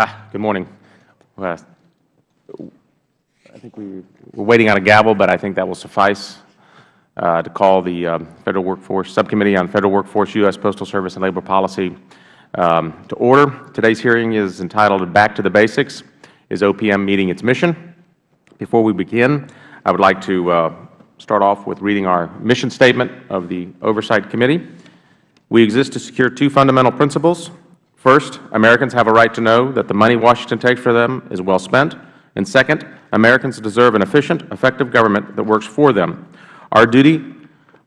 Ah, good morning. Uh, I think we, we're waiting on a gavel, but I think that will suffice uh, to call the uh, Federal Workforce Subcommittee on Federal Workforce, U.S. Postal Service, and Labor Policy um, to order. Today's hearing is entitled Back to the Basics, Is OPM Meeting Its Mission? Before we begin, I would like to uh, start off with reading our mission statement of the Oversight Committee. We exist to secure two fundamental principles. First, Americans have a right to know that the money Washington takes for them is well spent. And second, Americans deserve an efficient, effective government that works for them. Our duty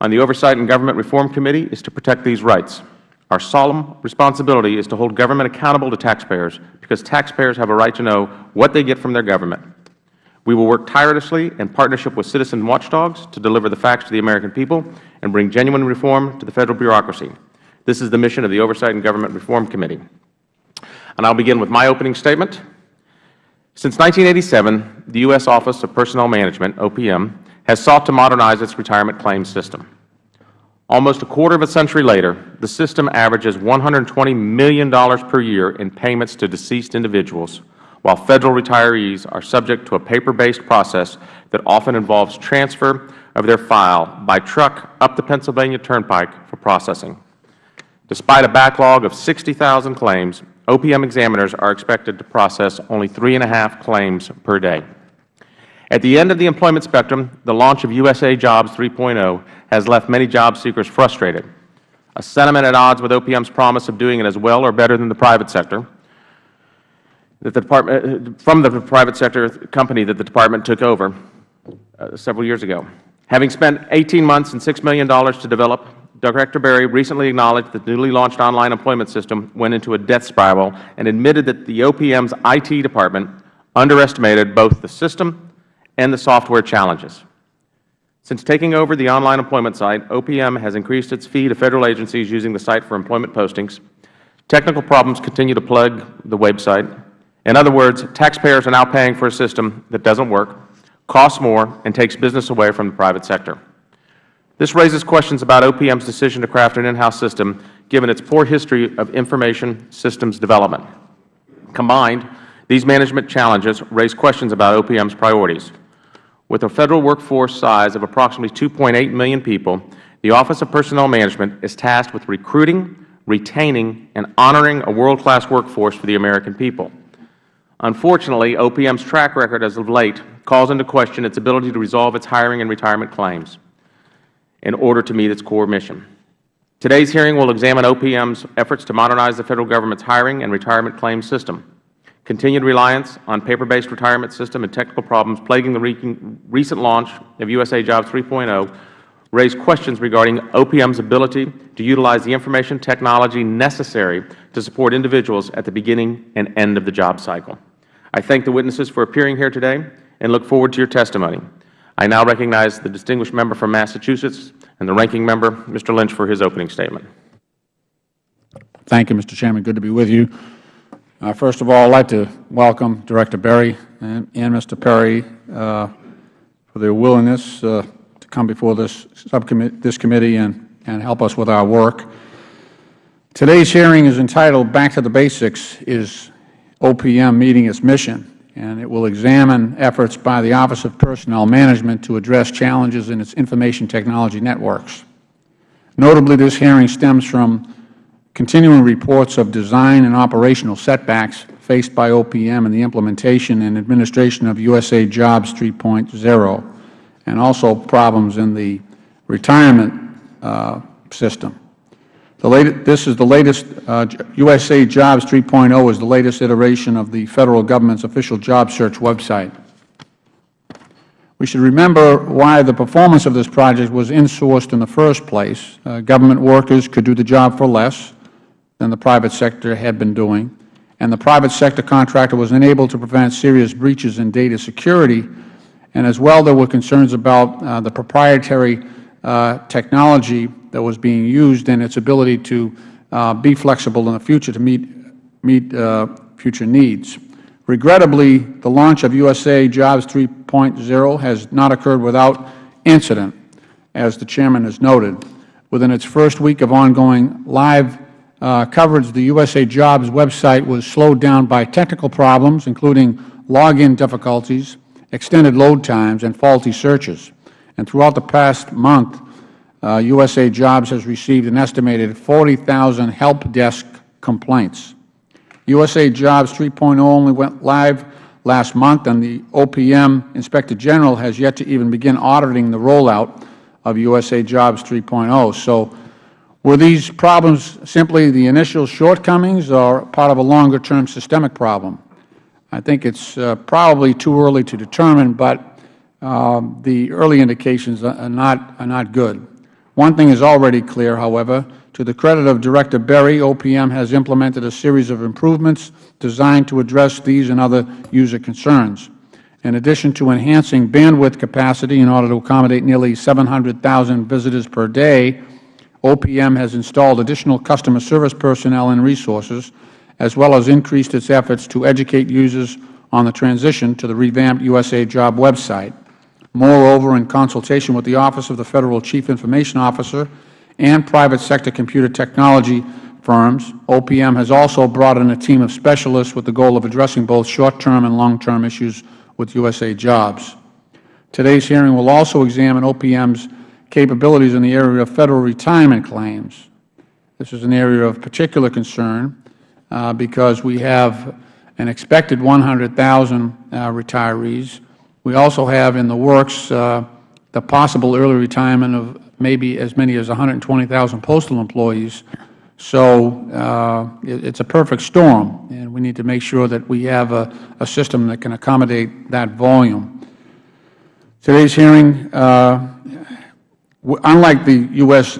on the Oversight and Government Reform Committee is to protect these rights. Our solemn responsibility is to hold government accountable to taxpayers because taxpayers have a right to know what they get from their government. We will work tirelessly in partnership with citizen watchdogs to deliver the facts to the American people and bring genuine reform to the Federal bureaucracy. This is the mission of the Oversight and Government Reform Committee. And I will begin with my opening statement. Since 1987, the U.S. Office of Personnel Management, OPM, has sought to modernize its retirement claims system. Almost a quarter of a century later, the system averages $120 million per year in payments to deceased individuals, while Federal retirees are subject to a paper-based process that often involves transfer of their file by truck up the Pennsylvania Turnpike for processing. Despite a backlog of 60,000 claims, OPM examiners are expected to process only three and a half claims per day. At the end of the employment spectrum, the launch of USA Jobs 3.0 has left many job seekers frustrated, a sentiment at odds with OPM's promise of doing it as well or better than the private sector, that the department, from the private sector company that the Department took over uh, several years ago. Having spent 18 months and $6 million to develop Director Berry recently acknowledged that the newly launched online employment system went into a death spiral and admitted that the OPM's IT department underestimated both the system and the software challenges. Since taking over the online employment site, OPM has increased its fee to Federal agencies using the site for employment postings. Technical problems continue to plague the website. In other words, taxpayers are now paying for a system that doesn't work, costs more, and takes business away from the private sector. This raises questions about OPM's decision to craft an in-house system, given its poor history of information systems development. Combined, these management challenges raise questions about OPM's priorities. With a Federal workforce size of approximately 2.8 million people, the Office of Personnel Management is tasked with recruiting, retaining, and honoring a world-class workforce for the American people. Unfortunately, OPM's track record as of late calls into question its ability to resolve its hiring and retirement claims in order to meet its core mission. Today's hearing will examine OPM's efforts to modernize the Federal Government's hiring and retirement claims system. Continued reliance on paper-based retirement system and technical problems plaguing the recent launch of USA Jobs 3.0 raise questions regarding OPM's ability to utilize the information technology necessary to support individuals at the beginning and end of the job cycle. I thank the witnesses for appearing here today and look forward to your testimony. I now recognize the distinguished member from Massachusetts and the ranking member, Mr. Lynch, for his opening statement. Thank you, Mr. Chairman. Good to be with you. Uh, first of all, I would like to welcome Director Berry and, and Mr. Perry uh, for their willingness uh, to come before this this committee and, and help us with our work. Today's hearing is entitled Back to the Basics, is OPM meeting its mission? And it will examine efforts by the Office of Personnel Management to address challenges in its information technology networks. Notably, this hearing stems from continuing reports of design and operational setbacks faced by OPM in the implementation and administration of USA Jobs 3.0, and also problems in the retirement uh, system. This is the latest, uh, USA Jobs 3.0 is the latest iteration of the Federal Government's official job search website. We should remember why the performance of this project was insourced in the first place. Uh, government workers could do the job for less than the private sector had been doing, and the private sector contractor was unable to prevent serious breaches in data security, and as well there were concerns about uh, the proprietary technology that was being used and its ability to uh, be flexible in the future to meet, meet uh, future needs. Regrettably, the launch of USA Jobs 3.0 has not occurred without incident, as the Chairman has noted. Within its first week of ongoing live uh, coverage, the USA Jobs website was slowed down by technical problems, including login difficulties, extended load times, and faulty searches. And throughout the past month, uh, USA Jobs has received an estimated 40,000 help desk complaints. USA Jobs 3.0 only went live last month, and the OPM Inspector General has yet to even begin auditing the rollout of USA Jobs 3.0. So were these problems simply the initial shortcomings or part of a longer-term systemic problem? I think it is uh, probably too early to determine, but Um, the early indications are not, are not good. One thing is already clear, however. To the credit of Director Berry, OPM has implemented a series of improvements designed to address these and other user concerns. In addition to enhancing bandwidth capacity in order to accommodate nearly 700,000 visitors per day, OPM has installed additional customer service personnel and resources, as well as increased its efforts to educate users on the transition to the revamped USA Job website. Moreover, in consultation with the Office of the Federal Chief Information Officer and private sector computer technology firms, OPM has also brought in a team of specialists with the goal of addressing both short-term and long-term issues with USA Jobs. Today's hearing will also examine OPM's capabilities in the area of Federal retirement claims. This is an area of particular concern uh, because we have an expected 100,000 uh, retirees. We also have in the works uh, the possible early retirement of maybe as many as 120,000 postal employees. So uh, it, it's a perfect storm, and we need to make sure that we have a, a system that can accommodate that volume. Today's hearing uh, unlike the U.S.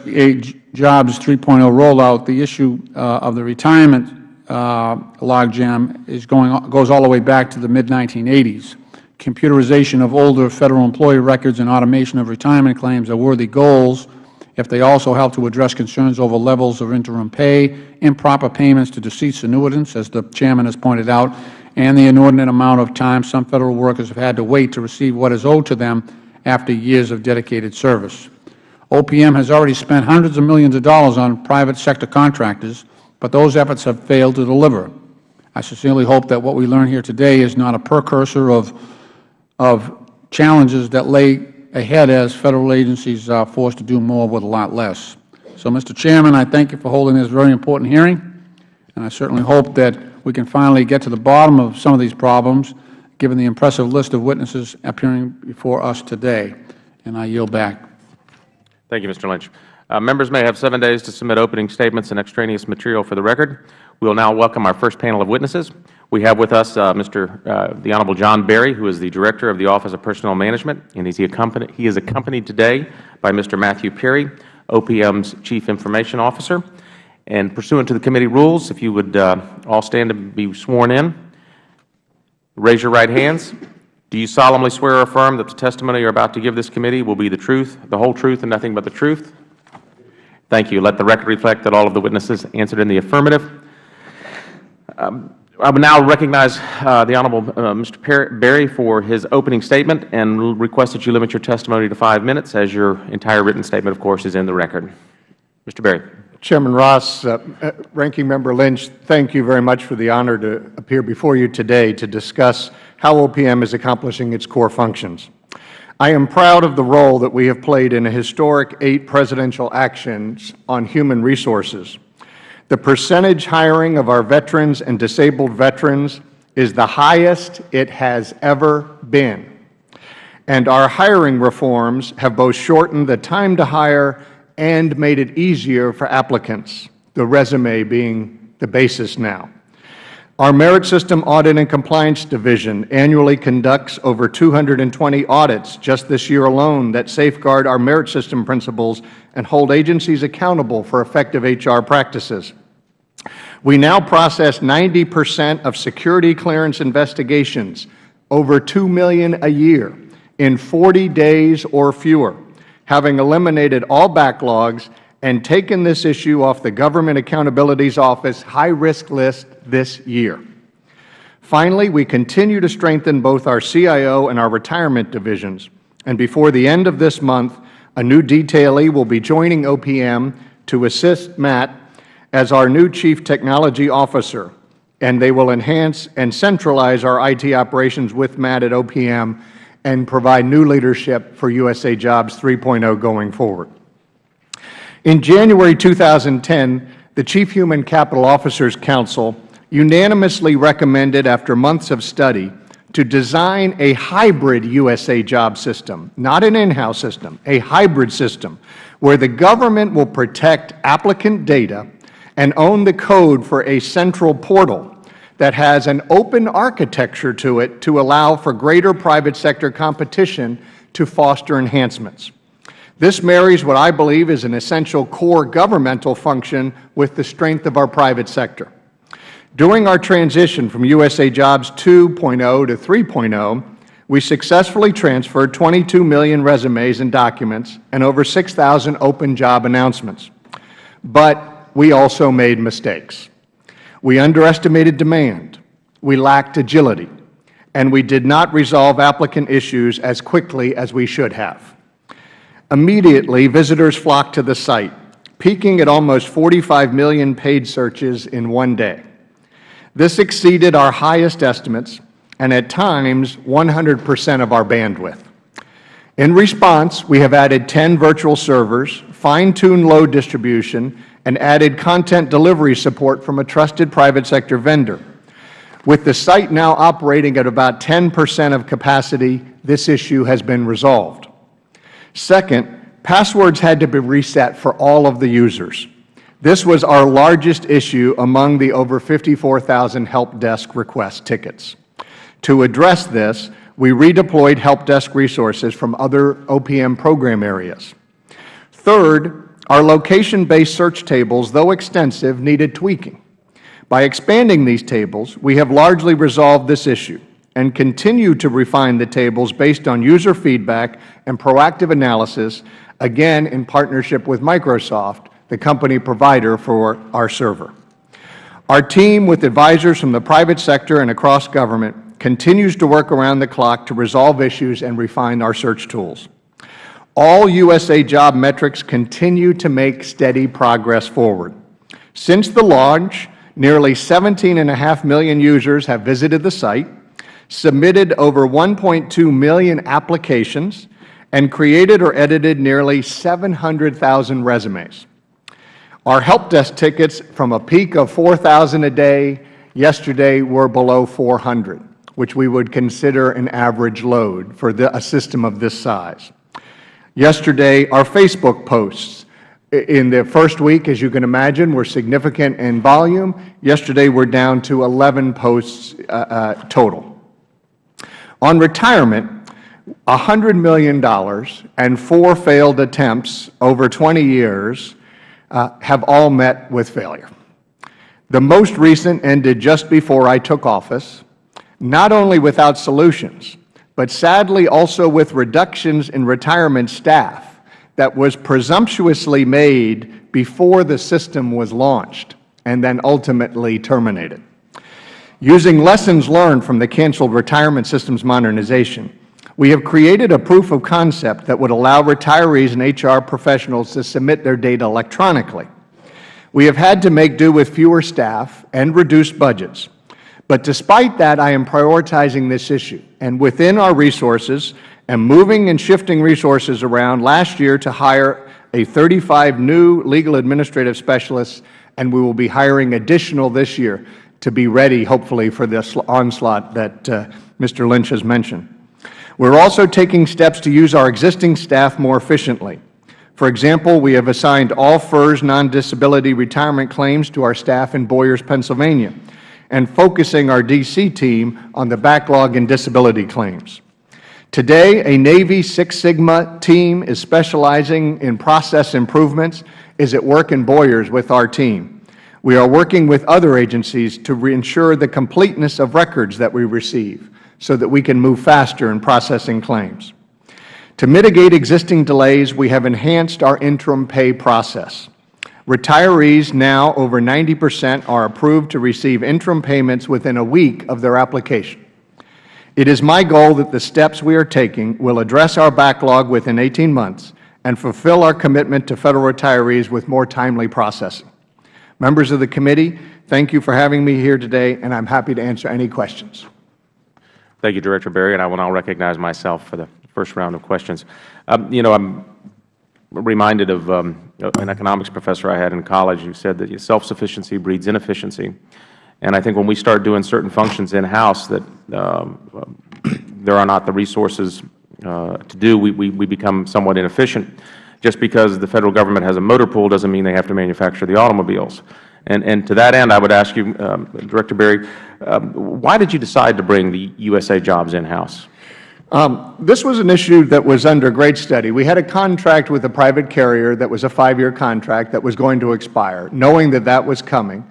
Jobs 3.0 rollout, the issue uh, of the retirement uh, logjam is going goes all the way back to the mid-1980s. Computerization of older Federal employee records and automation of retirement claims are worthy goals if they also help to address concerns over levels of interim pay, improper payments to deceased annuitants, as the Chairman has pointed out, and the inordinate amount of time some Federal workers have had to wait to receive what is owed to them after years of dedicated service. OPM has already spent hundreds of millions of dollars on private sector contractors, but those efforts have failed to deliver. I sincerely hope that what we learn here today is not a precursor of, of challenges that lay ahead as Federal agencies are forced to do more with a lot less. So, Mr. Chairman, I thank you for holding this very important hearing, and I certainly hope that we can finally get to the bottom of some of these problems, given the impressive list of witnesses appearing before us today. And I yield back. Thank you, Mr. Lynch. Uh, members may have seven days to submit opening statements and extraneous material for the record. We will now welcome our first panel of witnesses. We have with us uh, Mr. Uh, the Honorable John Berry, who is the Director of the Office of Personnel Management, and he, is accompanied today by Mr. Matthew Perry, OPM's Chief Information Officer. And pursuant to the committee rules, if you would uh, all stand and be sworn in, raise your right hands. Do you solemnly swear or affirm that the testimony you are about to give this committee will be the truth, the whole truth, and nothing but the truth? Thank you. Let the record reflect that all of the witnesses answered in the affirmative. Um, I would now recognize uh, the Honorable uh, Mr. Berry for his opening statement and request that you limit your testimony to five minutes, as your entire written statement, of course, is in the record. Mr. Berry. Chairman Ross, uh, uh, Ranking Member Lynch, thank you very much for the honor to appear before you today to discuss how OPM is accomplishing its core functions. I am proud of the role that we have played in a historic eight presidential actions on human resources. The percentage hiring of our veterans and disabled veterans is the highest it has ever been. And our hiring reforms have both shortened the time to hire and made it easier for applicants, the resume being the basis now. Our Merit System Audit and Compliance Division annually conducts over 220 audits just this year alone that safeguard our merit system principles and hold agencies accountable for effective HR practices. We now process 90 percent of security clearance investigations, over 2 million a year, in 40 days or fewer having eliminated all backlogs and taken this issue off the Government Accountability Office high-risk list this year. Finally, we continue to strengthen both our CIO and our retirement divisions, and before the end of this month, a new detailee will be joining OPM to assist Matt as our new Chief Technology Officer, and they will enhance and centralize our IT operations with Matt at OPM and provide new leadership for USA Jobs 3.0 going forward. In January 2010, the Chief Human Capital Officers Council unanimously recommended, after months of study, to design a hybrid USA Job system, not an in-house system, a hybrid system, where the government will protect applicant data and own the code for a central portal that has an open architecture to it to allow for greater private sector competition to foster enhancements. This marries what I believe is an essential core governmental function with the strength of our private sector. During our transition from USA Jobs 2.0 to 3.0, we successfully transferred 22 million resumes and documents and over 6,000 open job announcements. But we also made mistakes. We underestimated demand, we lacked agility, and we did not resolve applicant issues as quickly as we should have. Immediately, visitors flocked to the site, peaking at almost 45 million paid searches in one day. This exceeded our highest estimates and at times 100 percent of our bandwidth. In response, we have added 10 virtual servers, fine-tuned load distribution, and added content delivery support from a trusted private sector vendor. With the site now operating at about 10 percent of capacity, this issue has been resolved. Second, passwords had to be reset for all of the users. This was our largest issue among the over 54,000 help desk request tickets. To address this, we redeployed help desk resources from other OPM program areas. Third, our location-based search tables, though extensive, needed tweaking. By expanding these tables, we have largely resolved this issue and continue to refine the tables based on user feedback and proactive analysis, again in partnership with Microsoft, the company provider for our server. Our team, with advisors from the private sector and across government, continues to work around the clock to resolve issues and refine our search tools. All USA Job metrics continue to make steady progress forward. Since the launch, nearly 17.5 million users have visited the site, submitted over 1.2 million applications, and created or edited nearly 700,000 resumes. Our help desk tickets from a peak of 4,000 a day yesterday were below 400, which we would consider an average load for the, a system of this size. Yesterday, our Facebook posts in the first week, as you can imagine, were significant in volume. Yesterday, we are down to 11 posts uh, uh, total. On retirement, $100 million and four failed attempts over 20 years uh, have all met with failure. The most recent ended just before I took office, not only without solutions, but sadly also with reductions in retirement staff that was presumptuously made before the system was launched and then ultimately terminated. Using lessons learned from the canceled retirement systems modernization, we have created a proof of concept that would allow retirees and HR professionals to submit their data electronically. We have had to make do with fewer staff and reduced budgets. But despite that, I am prioritizing this issue, and within our resources, and moving and shifting resources around last year to hire a 35 new legal administrative specialists, and we will be hiring additional this year to be ready, hopefully, for this onslaught that uh, Mr. Lynch has mentioned. We are also taking steps to use our existing staff more efficiently. For example, we have assigned all FERS non-disability retirement claims to our staff in Boyers, Pennsylvania, and focusing our D.C. team on the backlog in disability claims. Today, a Navy Six Sigma team is specializing in process improvements is at work in Boyers with our team. We are working with other agencies to ensure the completeness of records that we receive so that we can move faster in processing claims. To mitigate existing delays, we have enhanced our interim pay process. Retirees now, over 90 percent, are approved to receive interim payments within a week of their application. It is my goal that the steps we are taking will address our backlog within 18 months and fulfill our commitment to Federal retirees with more timely processing. Members of the committee, thank you for having me here today, and I am happy to answer any questions. Thank you, Director Berry, and I will now recognize myself for the first round of questions. Um, you know, I'm reminded of um, an economics professor I had in college who said that self-sufficiency breeds inefficiency. And I think when we start doing certain functions in-house that um, there are not the resources uh, to do, we, we, we become somewhat inefficient. Just because the Federal Government has a motor pool doesn't mean they have to manufacture the automobiles. And, and to that end, I would ask you, um, Director Berry, um, why did you decide to bring the USA jobs in-house? Um, this was an issue that was under great study. We had a contract with a private carrier that was a five-year contract that was going to expire, knowing that that was coming.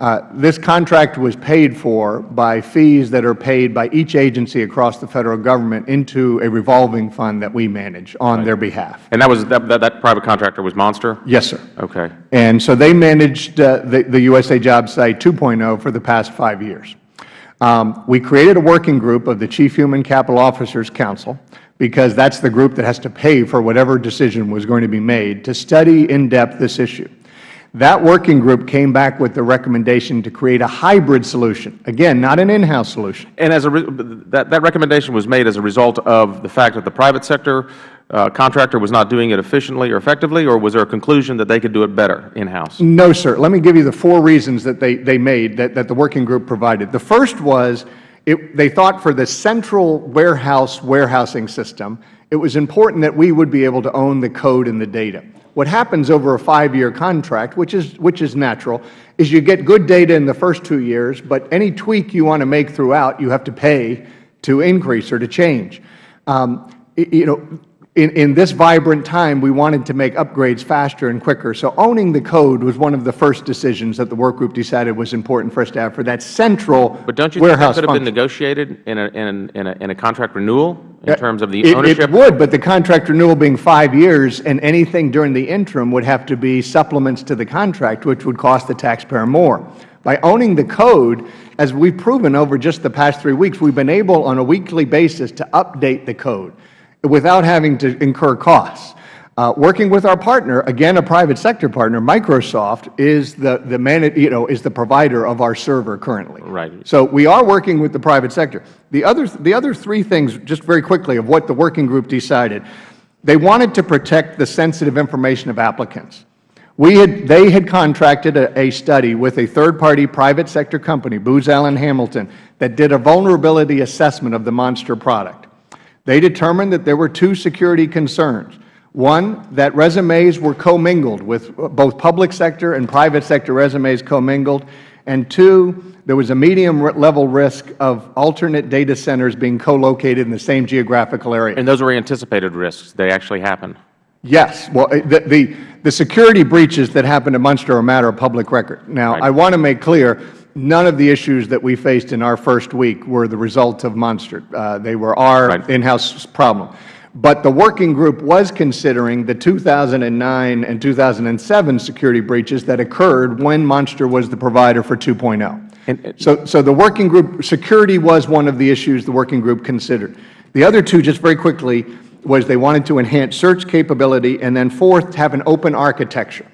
Uh, this contract was paid for by fees that are paid by each agency across the Federal Government into a revolving fund that we manage on their behalf. And that was that, that, that private contractor was Monster? Yes, sir. Okay. And so they managed uh, the, the USA Job Site 2.0 for the past five years. Um, we created a working group of the Chief Human Capital Officers Council because that's the group that has to pay for whatever decision was going to be made to study in depth this issue. That working group came back with the recommendation to create a hybrid solution. Again, not an in-house solution. And as a that, that recommendation was made as a result of the fact that the private sector contractor was not doing it efficiently or effectively, or was there a conclusion that they could do it better in-house? No, sir. Let me give you the four reasons that they, they made that, that the working group provided. The first was it, they thought for the central warehouse warehousing system, it was important that we would be able to own the code and the data. What happens over a five-year contract, which is, which is natural, is you get good data in the first two years, but any tweak you want to make throughout, you have to pay to increase or to change. Um, you know, in, in this vibrant time, we wanted to make upgrades faster and quicker. So owning the code was one of the first decisions that the work group decided was important for us to have for that central But don't you think that could have been negotiated in a, in, a, in, a, in a contract renewal in terms of the It- ownership? It would, but the contract renewal being five years, and anything during the interim would have to be supplements to the contract, which would cost the taxpayer more. By owning the code, as we've proven over just the past three weeks, we've been able on a weekly basis to update the code without having to incur costs. Uh, working with our partner, again a private sector partner, Microsoft is the, the man, you know, is the provider of our server currently. Right. So we are working with the private sector. The other, the other three things, just very quickly, of what the working group decided, they wanted to protect the sensitive information of applicants. We had, they had contracted a, a study with a third-party private sector company, Booz Allen Hamilton, that did a vulnerability assessment of the Monster product. They determined that there were two security concerns. One, that resumes were commingled with both public sector and private sector resumes commingled. And two, there was a medium level risk of alternate data centers being co-located in the same geographical area. And those were anticipated risks. They actually happened. Yes. Well, uh, the, the, the security breaches that happened at Monster are a matter of public record. Now, Right. I want to make clear, none of the issues that we faced in our first week were the result of Monster. Uh, they were our Right. in-house problem. But the working group was considering the 2009 and 2007 security breaches that occurred when Monster was the provider for 2.0. So, so the working group, security was one of the issues the working group considered. The other two, just very quickly, was they wanted to enhance search capability, and then fourth, have an open architecture.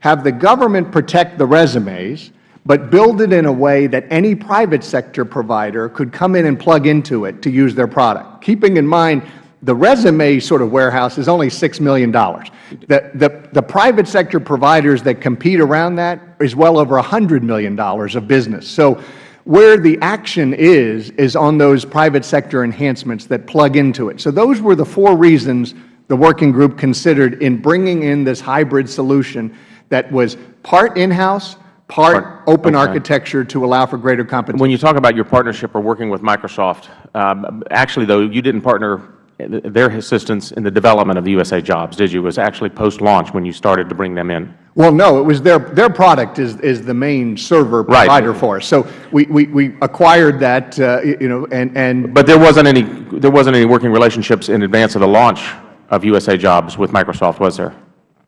Have the government protect the resumes, but build it in a way that any private sector provider could come in and plug into it to use their product. Keeping in mind, the resume sort of warehouse is only $6 million. The, the, the private sector providers that compete around that is well over $100 million of business. So where the action is, is on those private sector enhancements that plug into it. So those were the four reasons the working group considered in bringing in this hybrid solution that was part in-house, part open okay. architecture to allow for greater competition. When you talk about your partnership or working with Microsoft, um, actually, though, you didn't partner their assistance in the development of the USA jobs, did you? It was actually post-launch when you started to bring them in. Well, no, it was their, their product is, is the main server Right. provider for us. So we, we, we acquired that, uh, you know, and, and But there wasn't any, there wasn't any working relationships in advance of the launch of USA jobs with Microsoft, was there?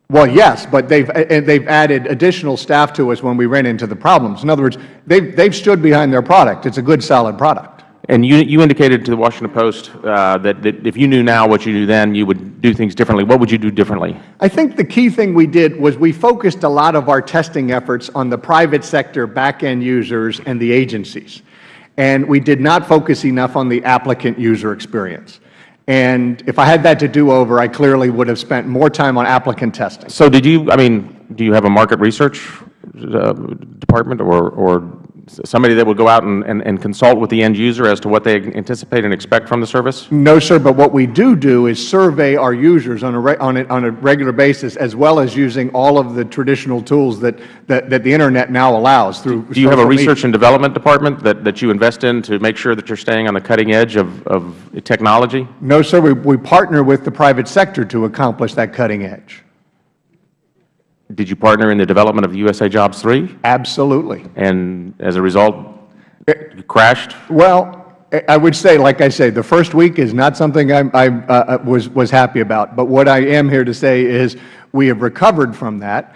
Well, yes, but they've, and they've added additional staff to us when we ran into the problems. In other words, they've, they've stood behind their product. It's a good, solid product. And you, you indicated to the Washington Post uh, that, that if you knew now what you knew then, you would do things differently. What would you do differently? I think the key thing we did was we focused a lot of our testing efforts on the private sector back-end users and the agencies. And we did not focus enough on the applicant user experience. And if I had that to do over, I clearly would have spent more time on applicant testing. So did you, I mean, do you have a market research uh, department or, or somebody that would go out and, and, and consult with the end user as to what they anticipate and expect from the service? No, sir, but what we do do is survey our users on a, on a, on a regular basis as well as using all of the traditional tools that, that, that the Internet now allows through Do you have a social media. research and development department that, that you invest in to make sure that you're staying on the cutting edge of, of technology? No, sir, we, we partner with the private sector to accomplish that cutting edge. Did you partner in the development of USA Jobs 3? Absolutely. And as a result, you crashed? Well, I- I would say, like I say, the first week is not something I, I uh, was, was happy about. But what I am here to say is we have recovered from that.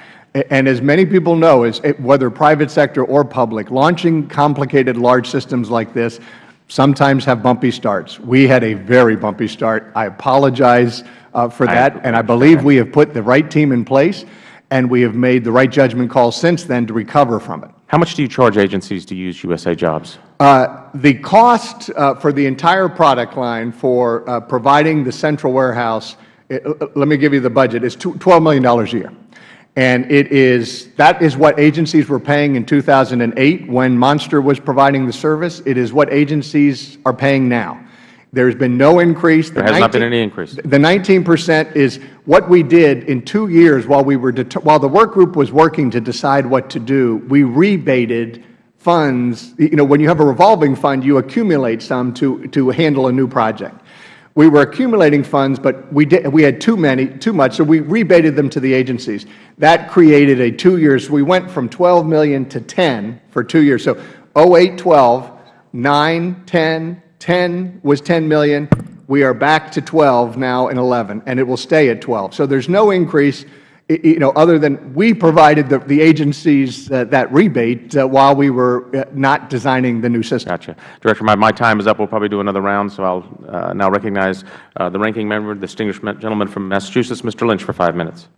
And as many people know, is it- whether private sector or public, launching complicated large systems like this sometimes have bumpy starts. We had a very bumpy start. I apologize uh, for I that, and I believe we have put the right team in place, and we have made the right judgment call since then to recover from it. How much do you charge agencies to use USA Jobs? Uh, The cost uh, for the entire product line for uh, providing the central warehouse, it- uh, let me give you the budget, is $12 million a year. And it is, that is what agencies were paying in 2008 when Monster was providing the service. It is what agencies are paying now. There's been no increase. There has not been any increase. The 19 percent is what we did in two years while we were, while the work group was working to decide what to do, we rebated funds. You know, when you have a revolving fund, you accumulate some to, to handle a new project. We were accumulating funds, but we, did, we had too many, too much, so we rebated them to the agencies. That created a two years, we went from 12 million to 10 for two years. So 08, 12, 9, 10, 10 was 10 million. We are back to 12 now in 11, and it will stay at 12. So there's no increase, you know, other than we provided the, the agencies uh, that rebate uh, while we were uh, not designing the new system. Gotcha. Director, my, my time is up. We'll probably do another round, so I'll uh, now recognize uh, the ranking member, the distinguished gentleman from Massachusetts, Mr. Lynch, for five minutes.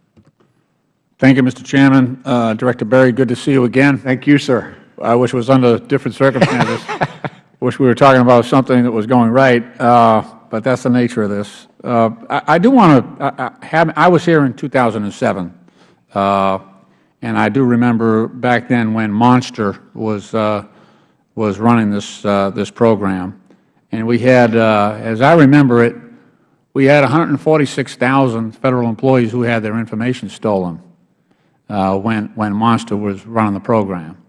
Thank you, Mr. Chairman. Uh, Director Berry, good to see you again. Thank you, sir. I wish it was under different circumstances. Wish we were talking about something that was going right, uh, but that's the nature of this. Uh, I I do want to have, I was here in 2007, uh, and I do remember back then when Monster was, uh, was running this, uh, this program. And we had, uh, as I remember it, we had 146,000 Federal employees who had their information stolen when, when Monster was running the program.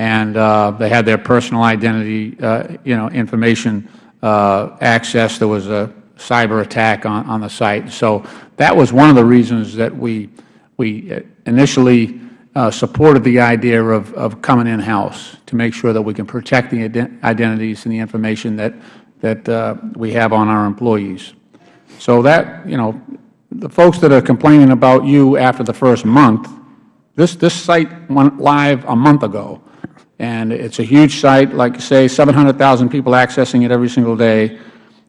And uh, they had their personal identity, uh, you know, information uh, access. There was a cyber attack on, on the site. So that was one of the reasons that we, we initially uh, supported the idea of, of coming in-house to make sure that we can protect the ident identities and the information that, that uh, we have on our employees. So that, you know, the folks that are complaining about you after the first month, this, this site went live a month ago, and it's a huge site, like you say, 700,000 people accessing it every single day.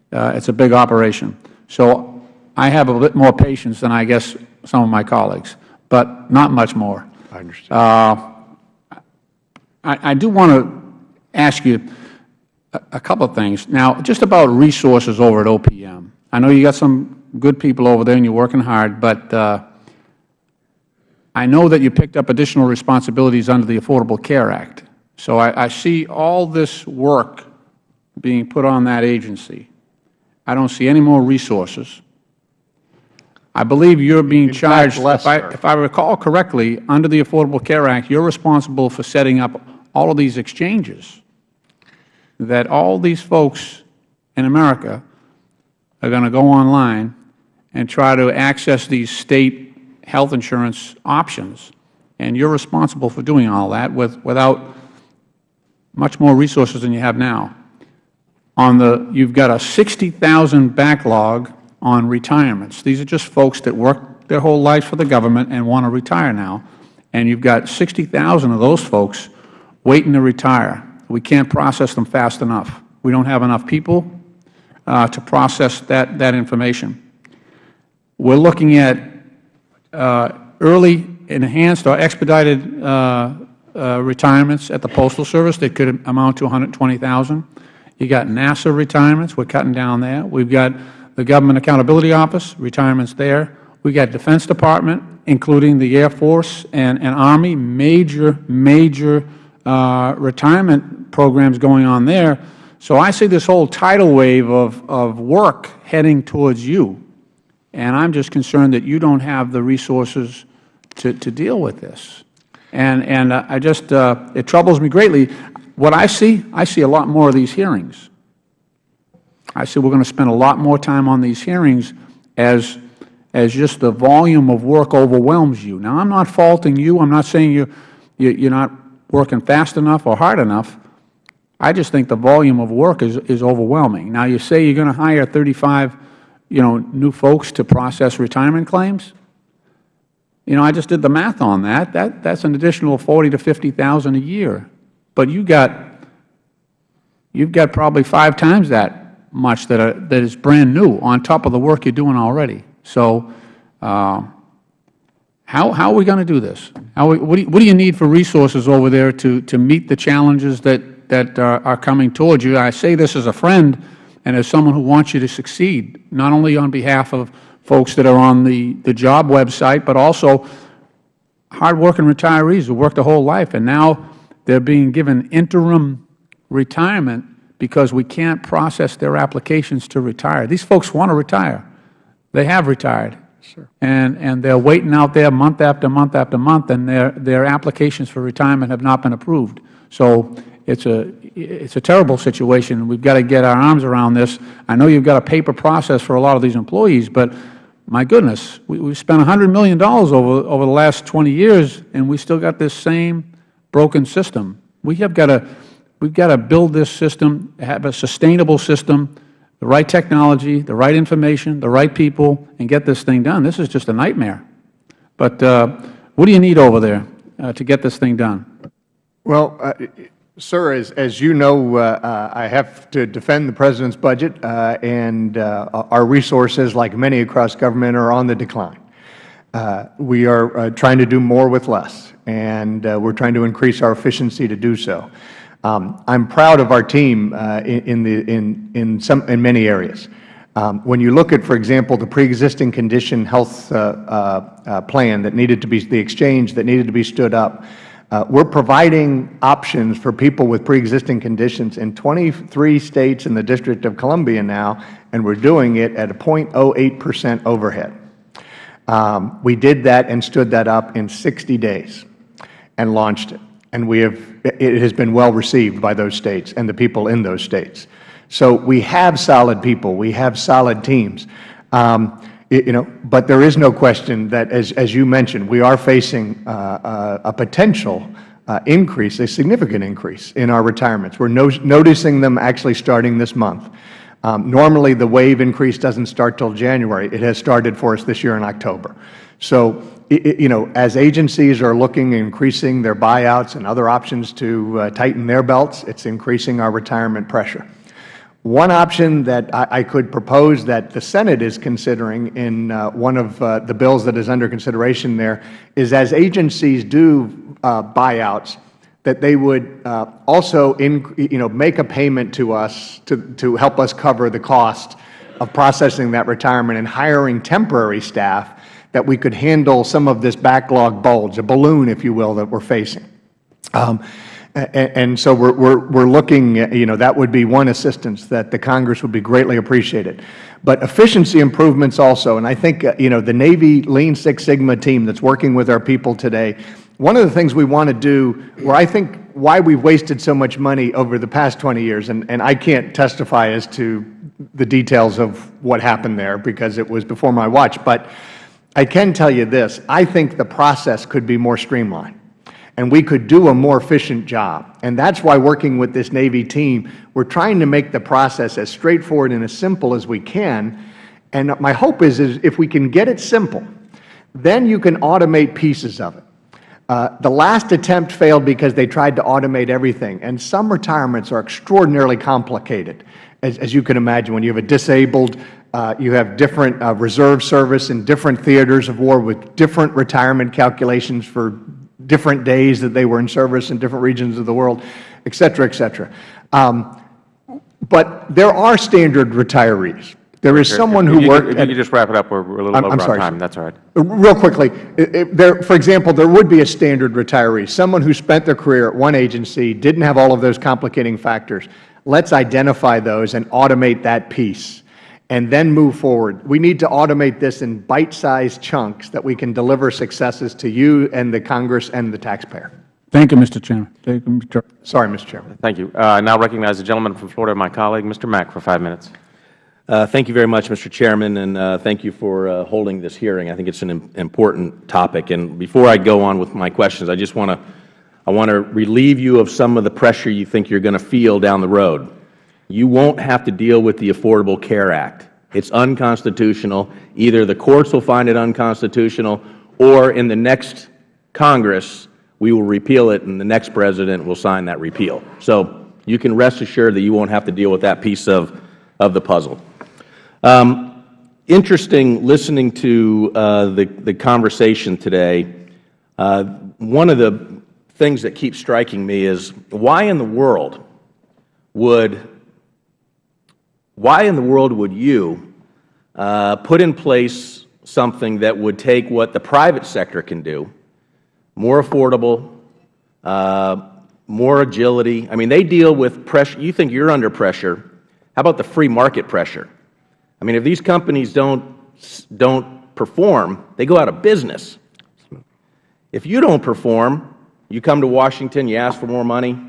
Uh, it's a big operation. So I have a bit more patience than I guess some of my colleagues, but not much more. I understand. Uh, I, I do want to ask you a, a couple of things. Now, just about resources over at OPM. I know you got some good people over there and you're working hard, but uh, I know that you picked up additional responsibilities under the Affordable Care Act. So I, I see all this work being put on that agency. I don't see any more resources. I believe you're being In fact, charged, less, if I, if I recall correctly, under the Affordable Care Act, you're responsible for setting up all of these exchanges that all these folks in America are going to go online and try to access these State health insurance options. And you're responsible for doing all that with, without much more resources than you have now. On the, you've got a 60,000 backlog on retirements. These are just folks that worked their whole lives for the government and want to retire now. And you've got 60,000 of those folks waiting to retire. We can't process them fast enough. We don't have enough people uh, to process that, that information. We're looking at uh, early enhanced or expedited uh, retirements at the Postal Service that could amount to 120,000. You got NASA retirements. We're cutting down there. We've got the Government Accountability Office, retirements there. We've got Defense Department, including the Air Force and, and Army, major, major uh, retirement programs going on there. So I see this whole tidal wave of, of work heading towards you. And I'm just concerned that you don't have the resources to, to deal with this. And, and uh, I just, uh, it troubles me greatly. What I see, I see a lot more of these hearings. I see we're going to spend a lot more time on these hearings as, as just the volume of work overwhelms you. Now, I'm not faulting you. I'm not saying you, you, you're not working fast enough or hard enough. I just think the volume of work is, is overwhelming. Now, you say you're going to hire 35 you know, new folks to process retirement claims. You know, I just did the math on that. That that's an additional 40 to 50,000 a year. But you got you've got probably five times that much that are, that is brand new on top of the work you're doing already. So, uh, how how are we going to do this? How we, what do you, what do you need for resources over there to to meet the challenges that that are, are coming towards you? I say this as a friend and as someone who wants you to succeed, not only on behalf of folks that are on the, the job website, but also hardworking retirees who worked their whole life, and now they are being given interim retirement because we can't process their applications to retire. These folks want to retire. They have retired. Sure. And, and they're waiting out there month after month after month, and their, their applications for retirement have not been approved. So it's a, it's a terrible situation. We've got to get our arms around this. I know you've got a paper process for a lot of these employees, but my goodness, we, we've spent $100 million over, over the last 20 years, and we still got this same broken system. We have got to, we've got to build this system, have a sustainable system, the right technology, the right information, the right people, and get this thing done. This is just a nightmare. But uh, what do you need over there uh, to get this thing done? Well, uh, Sir, as, as you know, uh, uh, I have to defend the President's budget, uh, and uh, our resources, like many across government, are on the decline. Uh, we are uh, trying to do more with less, and we are trying to increase our efficiency to do so. Um, I am proud of our team in, in, the, in, in, some, in many areas. Um, when you look at, for example, the pre-existing condition health plan that needed to be, the exchange that needed to be stood up, we are providing options for people with pre-existing conditions in 23 states in the District of Columbia now, and we are doing it at a 0.08 percent overhead. Um, we did that and stood that up in 60 days and launched it. And we have, it has been well received by those states and the people in those states. So we have solid people. We have solid teams. Um, you know, but there is no question that, as, as you mentioned, we are facing uh, uh, a potential uh, increase, a significant increase in our retirements. We are no noticing them actually starting this month. Um, normally, the wave increase doesn't start till January. It has started for us this year in October. So, you know, as agencies are looking increasing their buyouts and other options to uh, tighten their belts, it is increasing our retirement pressure. One option that I, I, could propose that the Senate is considering in uh, one of uh, the bills that is under consideration there is as agencies do uh, buyouts, that they would uh, also in, you know, make a payment to us to, to help us cover the cost of processing that retirement and hiring temporary staff that we could handle some of this backlog bulge, a balloon, if you will, that we are facing. Um, and so we're, we're, we're looking, you know, that would be one assistance that the Congress would be greatly appreciated. But efficiency improvements also, and I think, uh, you know, the Navy Lean Six Sigma team that's working with our people today, one of the things we want to do, where I think why we've wasted so much money over the past 20 years, and, and I can't testify as to the details of what happened there because it was before my watch, but I can tell you this, I think the process could be more streamlined and we could do a more efficient job. And that is why working with this Navy team, we are trying to make the process as straightforward and as simple as we can. And my hope is, is if we can get it simple, then you can automate pieces of it. Uh, the last attempt failed because they tried to automate everything, and some retirements are extraordinarily complicated. As, as you can imagine, when you have a disabled, uh, you have different uh, reserve service in different theaters of war with different retirement calculations for different days that they were in service in different regions of the world, et cetera, et cetera. Um, but there are standard retirees. There is someone who worked If you could just wrap it up, we're a little I'm- over I'm on sorry, time. sir. That's all right. Real quickly, i- i- there, for example, there would be a standard retiree, someone who spent their career at one agency, didn't have all of those complicating factors. Let's identify those and automate that piece, and then move forward. We need to automate this in bite-sized chunks that we can deliver successes to you and the Congress and the taxpayer. Thank you, Mr. Chairman. Thank you, Mr. Sorry, Mr. Chairman. Thank you. Uh, I now recognize the gentleman from Florida, my colleague, Mr. Mack, for five minutes. Uh, Thank you very much, Mr. Chairman, and uh, thank you for uh, holding this hearing. I think it's an im- important topic. And before I go on with my questions, I just want to I want to relieve you of some of the pressure you think you're going to feel down the road. You won't have to deal with the Affordable Care Act. It's unconstitutional. Either the courts will find it unconstitutional, or in the next Congress, we will repeal it, and the next president will sign that repeal. So you can rest assured that you won't have to deal with that piece of, of the puzzle. Um, interesting listening to uh, the, the conversation today. Uh, one of the things that keeps striking me is why in the world would why in the world would you uh, put in place something that would take what the private sector can do, more affordable, uh, more agility? I mean, they deal with pressure. You think you're under pressure. How about the free market pressure? I mean, if these companies don't, don't perform, they go out of business. If you don't perform, you come to Washington, you ask for more money,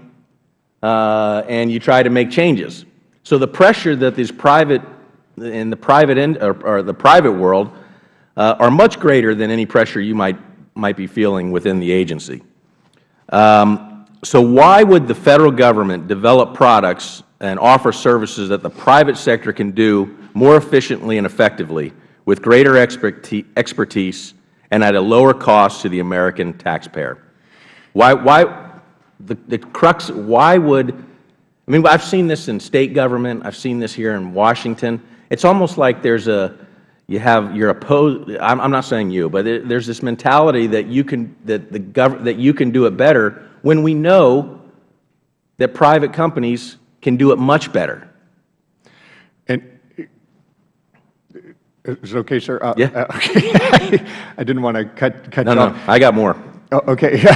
uh, and you try to make changes. So the pressure that these private, in the private end, or, or the private world, uh, are much greater than any pressure you might, might be feeling within the agency. Um, so why would the Federal Government develop products and offer services that the private sector can do more efficiently and effectively with greater experti- expertise and at a lower cost to the American taxpayer? Why, why the, the crux, why would, I mean, I've seen this in State government, I've seen this here in Washington. It's almost like there's a, you have, you're opposed, I'm, I'm not saying you, but there, there's this mentality that you can, that the gov, that you can do it better when we know that private companies can do it much better. And is it okay, sir? Uh, Yeah. uh, okay. I didn't want to cut, cut No, you no, off. I got more. Oh, Okay.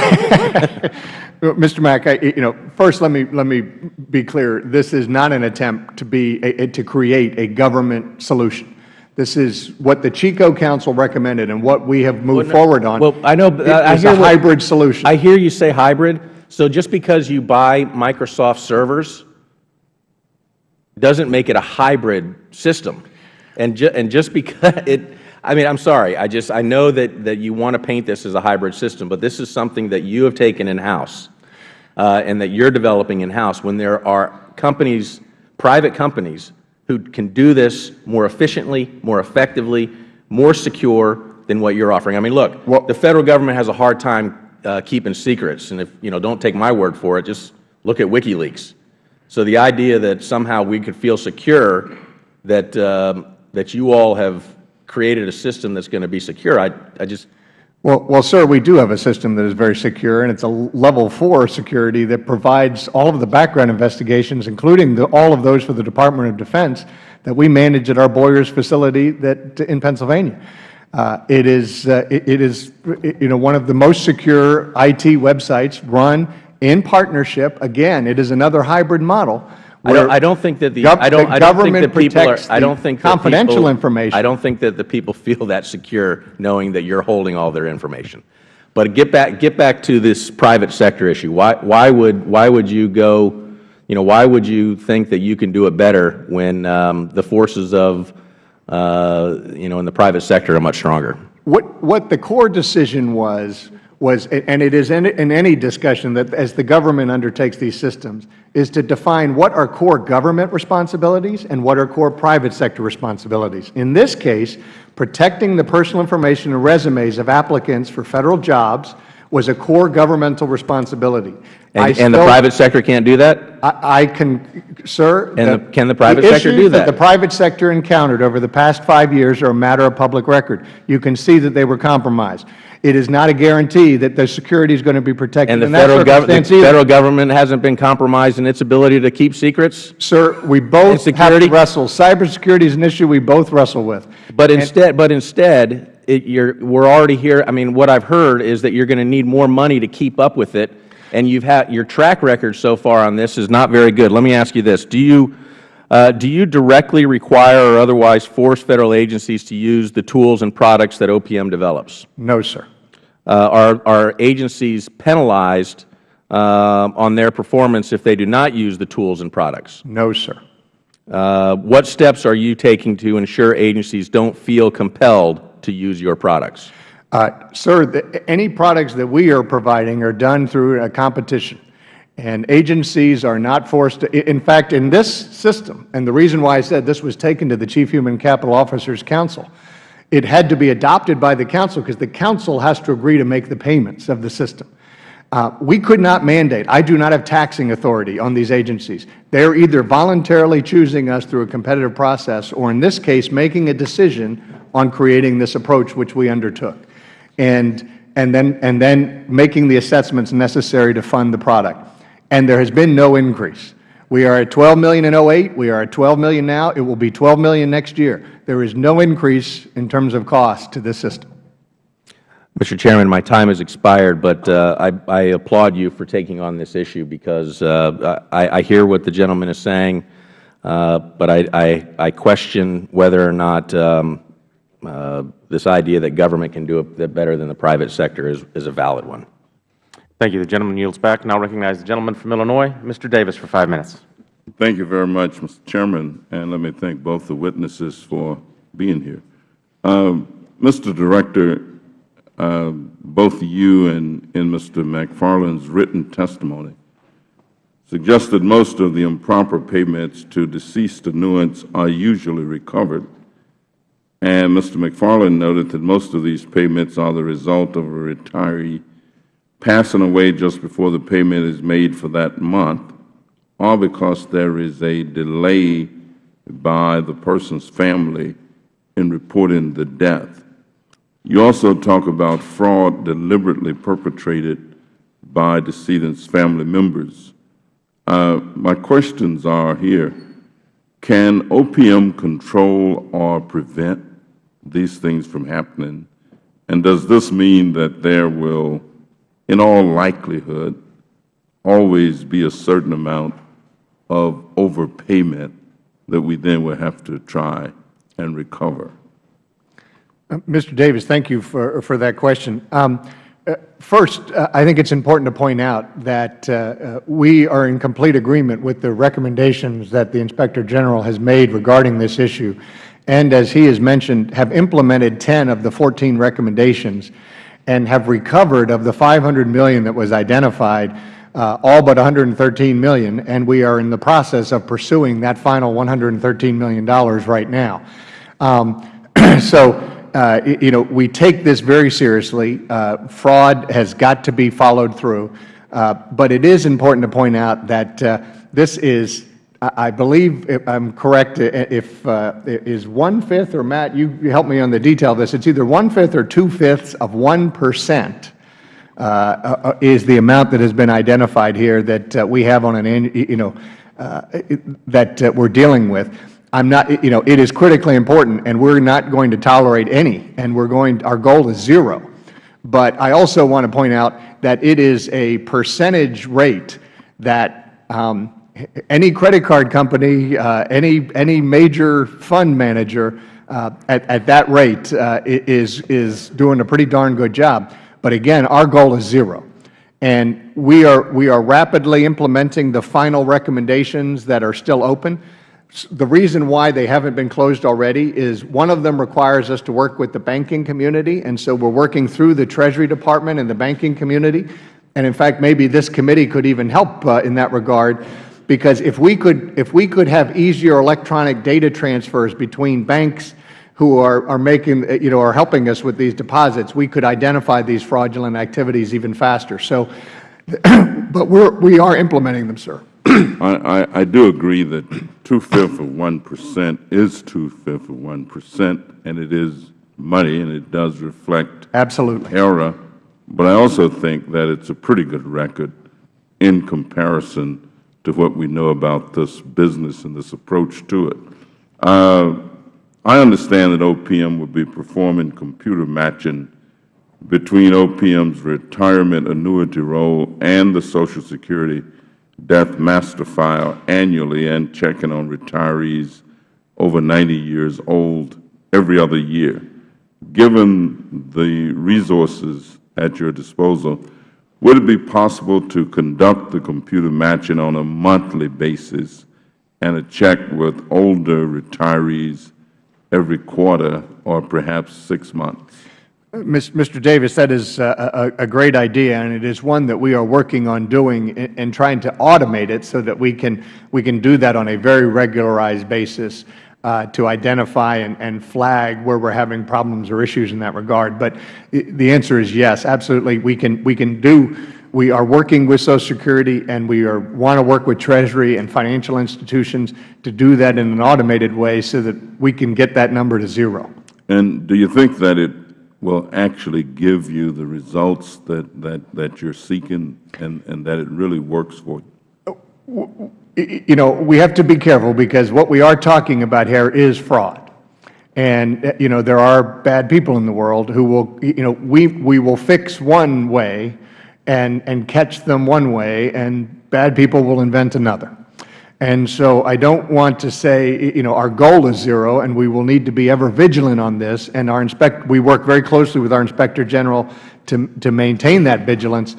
Mr. Mack, I, you know, first let me, let me be clear. This is not an attempt to be, a- to create a government solution. This is what the CHCO Council recommended and what we have moved forward on. Well, I know, It I hear a what- hybrid solution. I hear you say hybrid. So just because you buy Microsoft servers doesn't make it a hybrid system. And, ju- and just because it, I mean, I'm sorry, I just, I know that, that you want to paint this as a hybrid system, but this is something that you have taken in-house uh, and that you're developing in-house when there are companies, private companies, who can do this more efficiently, more effectively, more secure than what you're offering. I mean, look, Well- the Federal Government has a hard time uh, keeping secrets, and if, you know, don't take my word for it, just look at WikiLeaks. So the idea that somehow we could feel secure that, um, that you all have created a system that's going to be secure, I, I just, Well, well, sir, we do have a system that is very secure, and it's a level four security that provides all of the background investigations, including the, all of those for the Department of Defense, that we manage at our Boyers facility that, in Pennsylvania. Uh, it is, uh, it, it is, you know, one of the most secure IT websites run in partnership. Again, it is another hybrid model. I don't, I don't think that the, I don't, I don't think government that people are, I don't think confidential people- information. I don't think that the people feel that secure knowing that you're holding all their information. But get back, get back to this private sector issue. Why, why would, why would you go, you know, why would you think that you can do it better when um, the forces of, uh, you know, in the private sector are much stronger? What, what the core decision was, was, and it is in, in any discussion that as the government undertakes these systems, is to define what are core government responsibilities and what are core private sector responsibilities. In this case, protecting the personal information and resumes of applicants for Federal jobs was a core governmental responsibility. And, and the private sector can't do that? I I can, sir. And the- can the private the sector do issues that? the private sector encountered over the past five years are a matter of public record. You can see that they were compromised. It is not a guarantee that the security is going to be protected And the federal government, the federal government hasn't been compromised in its ability to keep secrets? Sir, we both have to wrestle. Cybersecurity is an issue we both wrestle with. But instead, but instead, it, you're, we're already here. I mean, what I've heard is that you're going to need more money to keep up with it, and you've had your track record so far on this is not very good. Let me ask you this: Do you uh, do you directly require or otherwise force federal agencies to use the tools and products that OPM develops? No, sir. Uh, are are agencies penalized uh, on their performance if they do not use the tools and products? No, sir. Uh, what steps are you taking to ensure agencies don't feel compelled to use your products? Uh, Sir, the- any products that we are providing are done through a competition, and agencies are not forced to, in fact, in this system, and the reason why I said this was taken to the Chief Human Capital Officers Council, it had to be adopted by the Council because the Council has to agree to make the payments of the system. Uh, we could not mandate. I do not have taxing authority on these agencies. They are either voluntarily choosing us through a competitive process or, in this case, making a decision on creating this approach which we undertook, and, and, then, and then making the assessments necessary to fund the product. And there has been no increase. We are at 12 million in 08. We are at 12 million now. It will be 12 million next year. There is no increase in terms of cost to this system. Mr. Chairman, my time has expired, but uh, I, I applaud you for taking on this issue because uh, I, I hear what the gentleman is saying, uh, but I, I, question whether or not um, uh, this idea that government can do it better than the private sector is, is a valid one. Thank you. The gentleman yields back. Now recognize the gentleman from Illinois, Mr. Davis, for five minutes. Thank you very much, Mr. Chairman, and let me thank both the witnesses for being here. Um, Mr. Director, uh, both you and, and Mr. McFarland's written testimony suggested most of the improper payments to deceased annuitants are usually recovered. And Mr. McFarland noted that most of these payments are the result of a retiree passing away just before the payment is made for that month, or because there is a delay by the person's family in reporting the death. You also talk about fraud deliberately perpetrated by decedent's family members. Uh, my questions are here, can OPM control or prevent these things from happening? And does this mean that there will, in all likelihood, always be a certain amount of overpayment that we then will have to try and recover? Uh, Mr. Davis, thank you for, for that question. Um, uh, first, uh, I think it's important to point out that uh, uh, we are in complete agreement with the recommendations that the Inspector General has made regarding this issue, and as he has mentioned, have implemented 10 of the 14 recommendations and have recovered of the 500 million that was identified, uh, all but 113 million, and we are in the process of pursuing that final $113 million right now. Um, so, uh, you know, we take this very seriously. Uh, fraud has got to be followed through. Uh, but it is important to point out that uh, this is, I believe, I'm correct, if, uh, is one-fifth, or Matt, you help me on the detail of this, it's either one-fifth or two-fifths of 1 percent uh, uh, is the amount that has been identified here that uh, we have on an, you know, uh, that uh, we're dealing with. I'm not, you know, it is critically important, and we're not going to tolerate any, and we're going, our goal is zero. But I also want to point out that it is a percentage rate that um, any credit card company, uh, any, any major fund manager uh, at, at that rate uh, is, is doing a pretty darn good job. But again, our goal is zero. And we are, we are rapidly implementing the final recommendations that are still open. The reason why they haven't been closed already is one of them requires us to work with the banking community, and so we're working through the Treasury Department and the banking community. And in fact, maybe this committee could even help uh, in that regard, because if we could, if we could have easier electronic data transfers between banks, who are, are making, you know, are helping us with these deposits, we could identify these fraudulent activities even faster. So, but we're, we are implementing them, sir. I, I, I do agree that two-fifths of one percent is two-fifths of one percent, and it is money, and it does reflect Absolutely. error. But I also think that it's a pretty good record in comparison to what we know about this business and this approach to it. Uh, I understand that OPM will be performing computer matching between OPM's retirement annuity roll and the Social Security death master file annually and checking on retirees over 90 years old every other year. Given the resources at your disposal, would it be possible to conduct the computer matching on a monthly basis and a check with older retirees every quarter or perhaps six months? Mr. Davis, that is a, a, a great idea, and it is one that we are working on doing and, trying to automate it so that we can, we can do that on a very regularized basis uh, Uh, to identify and, and flag where we're having problems or issues in that regard. But the answer is yes, absolutely. We can, we can do, we are working with Social Security, and we are, want to work with Treasury and financial institutions to do that in an automated way so that we can get that number to zero. And do you think that it will actually give you the results that, that, that you're seeking and, and that it really works for you? Oh, You know, we have to be careful because what we are talking about here is fraud. And, uh, you know, there are bad people in the world who will, you know, we, we will fix one way and, and catch them one way, and bad people will invent another. And so I don't want to say, you know, our goal is zero, and we will need to be ever vigilant on this. And our inspect, we work very closely with our Inspector General to, to maintain that vigilance.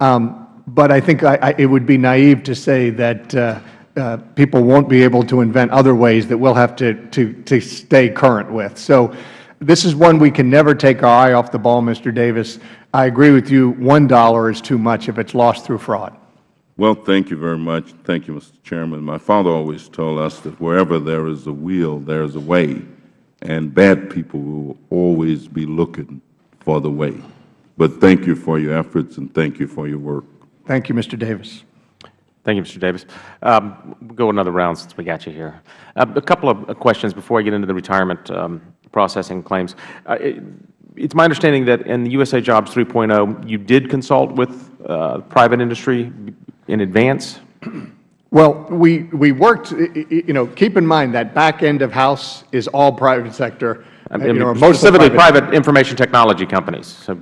Um, but I think I, I, it would be naive to say that uh, uh, people won't be able to invent other ways that we'll have to, to, to stay current with. So this is one we can never take our eye off the ball, Mr. Davis. I agree with you, $1 is too much if it's lost through fraud. Well, thank you very much. Thank you, Mr. Chairman. My father always told us that wherever there is a will, there is a way, and bad people will always be looking for the way. But thank you for your efforts and thank you for your work. Thank you, Mr. Davis. Thank you, Mr. Davis. Um, We'll go another round since we got you here. Uh, A couple of questions before I get into the retirement um, processing claims. Uh, it- It's my understanding that in the USA Jobs 3.0, you did consult with uh, private industry in advance? Well, we, we worked, you know, keep in mind that back end of house is all private sector. I mean, you know, Specifically, private information technology companies. So,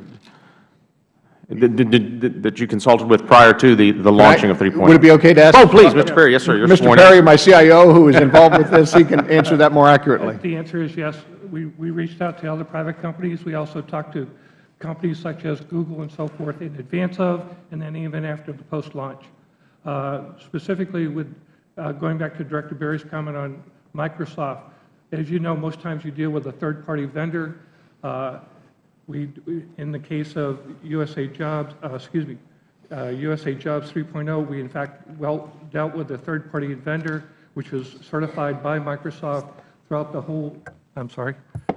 did- did- did- That you consulted with prior to the the launching of 3.0? Would it be okay to ask? Oh, please, Mr. Perry. Yes, sir. You're Mr. sworn in. Perry, my CIO, who is involved with this, he can answer that more accurately. The answer is yes. We, we reached out to other private companies. We also talked to companies such as Google and so forth in advance of, and then even after the post-launch. Uh, Specifically with, uh, going back to Director Berry's comment on Microsoft, as you know, most times you deal with a third-party vendor. Uh, We, in the case of USA Jobs, uh, excuse me, uh, USA Jobs 3.0, we in fact well dealt with a third-party vendor, which was certified by Microsoft throughout the whole, I'm sorry,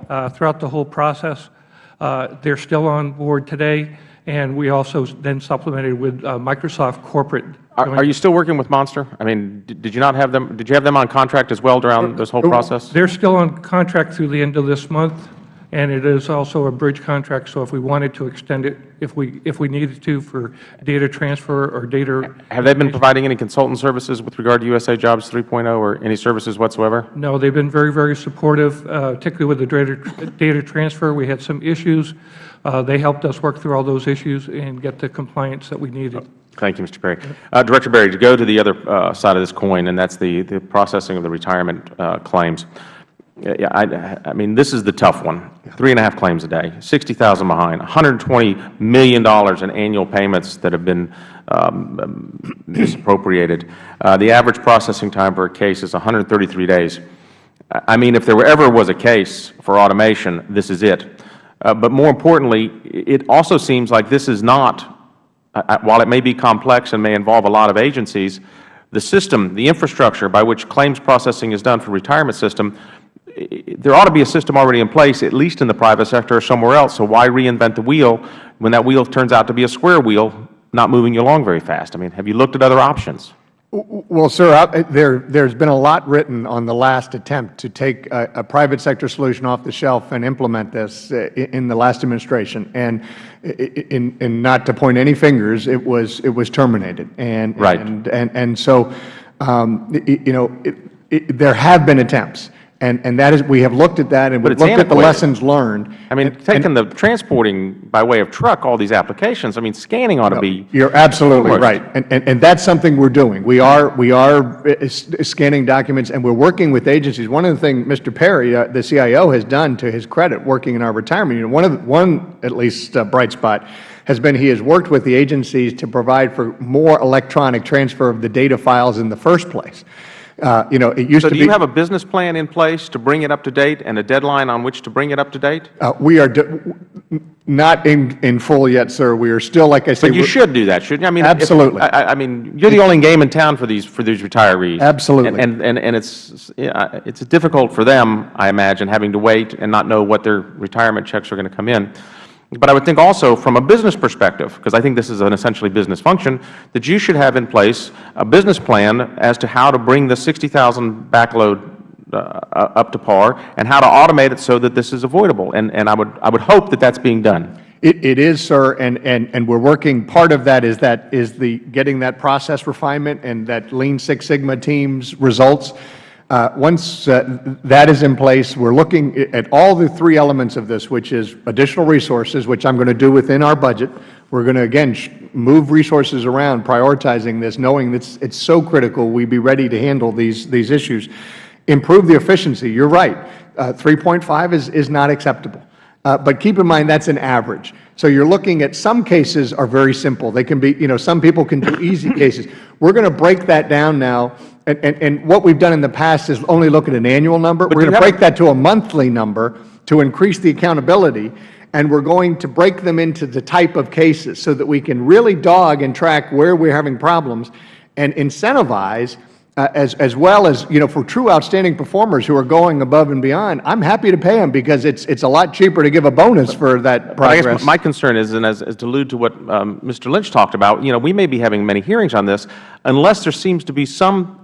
uh, throughout the whole process. Uh, They're still on board today, and we also then supplemented with uh, Microsoft corporate. Are are you still working with Monster? I mean, did did you not have them, did you have them on contract as well during this whole process? They're still on contract through the end of this month, and it is also a bridge contract, so if we wanted to extend it, if we, if we needed to for data transfer or data, Have they been providing any consultant services with regard to USA Jobs 3.0 or any services whatsoever? no, they've been very, very supportive, uh, particularly with the data, data transfer. We had some issues. Uh, They helped us work through all those issues and get the compliance that we needed. Thank you, Mr. Perry. Uh, Director Berry, to go to the other uh, side of this coin, and that's the the processing of the retirement uh, claims. Yeah, I I mean, this is the tough one. Three and a half claims a day, 60,000 behind, $120 million in annual payments that have been um, misappropriated. Uh, The average processing time for a case is 133 days. I mean, if there ever was a case for automation, this is it. Uh, But more importantly, it also seems like this is not I- I- while it may be complex and may involve a lot of agencies, the system, the infrastructure by which claims processing is done for retirement system there ought to be a system already in place, at least in the private sector or somewhere else, so why reinvent the wheel when that wheel turns out to be a square wheel, not moving you along very fast? I mean, have you looked at other options? Well, sir, I- there, there's been a lot written on the last attempt to take a, a private sector solution off the shelf and implement this uh, i- in the last administration. And in, in not to point any fingers, it was, it was terminated. And, Right. And, and, and so, um, you know, it, it, there have been attempts. And, and that is, we have looked at that and it's looked at the lessons learned. I mean, And- taking the transporting by way of truck, all these applications, I mean, scanning ought to be, You're absolutely Right. right. And, and, and that's something we're doing. We are, we are uh, scanning documents and we're working with agencies. One of the things Mr. Perry, uh, the CIO, has done to his credit working in our retirement unit, one of, the- one at least uh, bright spot has been he has worked with the agencies to provide for more electronic transfer of the data files in the first place. Uh, you know, it used so to do be. you have a business plan in place to bring it up to date and a deadline on which to bring it up to date? uh, we are not in, in full yet, sir. We are still, like I say. But you should do that, shouldn't you? I mean, Absolutely. I, I- I mean, you're the only game in town for these for these retirees. Absolutely. And and and it's it's difficult for them, I imagine, having to wait and not know what their retirement checks are going to come in. But I would think also from a business perspective, because I think this is an essentially business function, that you should have in place a business plan as to how to bring the 60,000 backload uh, up to par and how to automate it so that this is avoidable. And and I would I would hope that that's being done. It, it is, sir, and, and, and we're working, part of that is that, is the, getting that process refinement and that Lean Six Sigma team's results. Uh, once uh, that is in place, we're looking at all the three elements of this, which is additional resources, which I'm going to do within our budget. We're going to, again, move resources around, prioritizing this, knowing that it's, it's so critical we be ready to handle these, these issues. Improve the efficiency, you're right. Uh, 3.5 is, is not acceptable. Uh, But keep in mind, that's an average. So you're looking at, some cases are very simple. They can be, you know, some people can do easy cases. We're going to break that down now, and, and, and what we've done in the past is only look at an annual number. We're going to break that to a monthly number to increase the accountability, and we're going to break them into the type of cases so that we can really dog and track where we're having problems and incentivize uh, as, as well as, you know, for true outstanding performers who are going above and beyond, I'm happy to pay them because it's, it's a lot cheaper to give a bonus for that I progress. guess my concern is, and as, as to allude to what um, Mr. Lynch talked about, you know, we may be having many hearings on this unless there seems to be some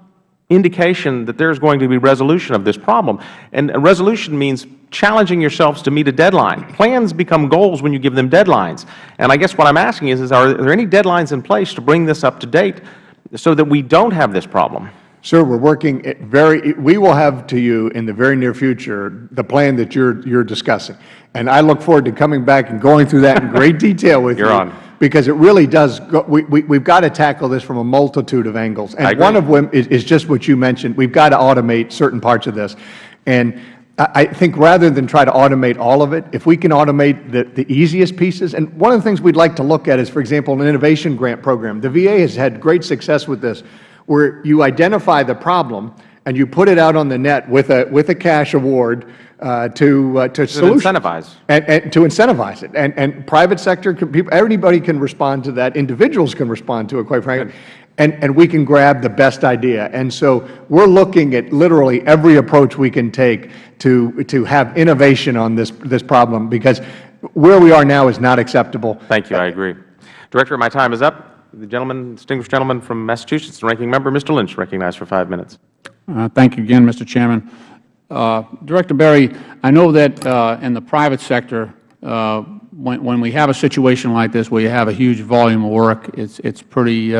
indication that there is going to be resolution of this problem. And resolution means challenging yourselves to meet a deadline. Plans become goals when you give them deadlines. And I guess what I'm asking is, is are there any deadlines in place to bring this up to date so that we don't have this problem? Sir, we're working very, we will have to you in the very near future the plan that you're, you're discussing. And I look forward to coming back and going through that in great detail with you. You're on. Because it really does, go, we, we, we've got to tackle this from a multitude of angles. And one of them is, is just what you mentioned. We've got to automate certain parts of this. And I, I think rather than try to automate all of it, if we can automate the, the easiest pieces, and one of the things we'd like to look at is, for example, an innovation grant program. The VA has had great success with this, where you identify the problem and you put it out on the net with a, with a cash award uh, to, uh, to solution. incentivize. And, and to incentivize it. And, and private sector, can, people, everybody can respond to that. Individuals can respond to it, quite frankly. And, and we can grab the best idea. And so we're looking at literally every approach we can take to, to have innovation on this, this problem because where we are now is not acceptable. Thank you. I agree. Director, my time is up. The gentleman, distinguished gentleman from Massachusetts, the ranking member, Mr. Lynch, recognized for five minutes. Uh, Thank you again, Mr. Chairman. Uh, Director Berry, I know that uh, in the private sector, uh, when when we have a situation like this where you have a huge volume of work, it's it's pretty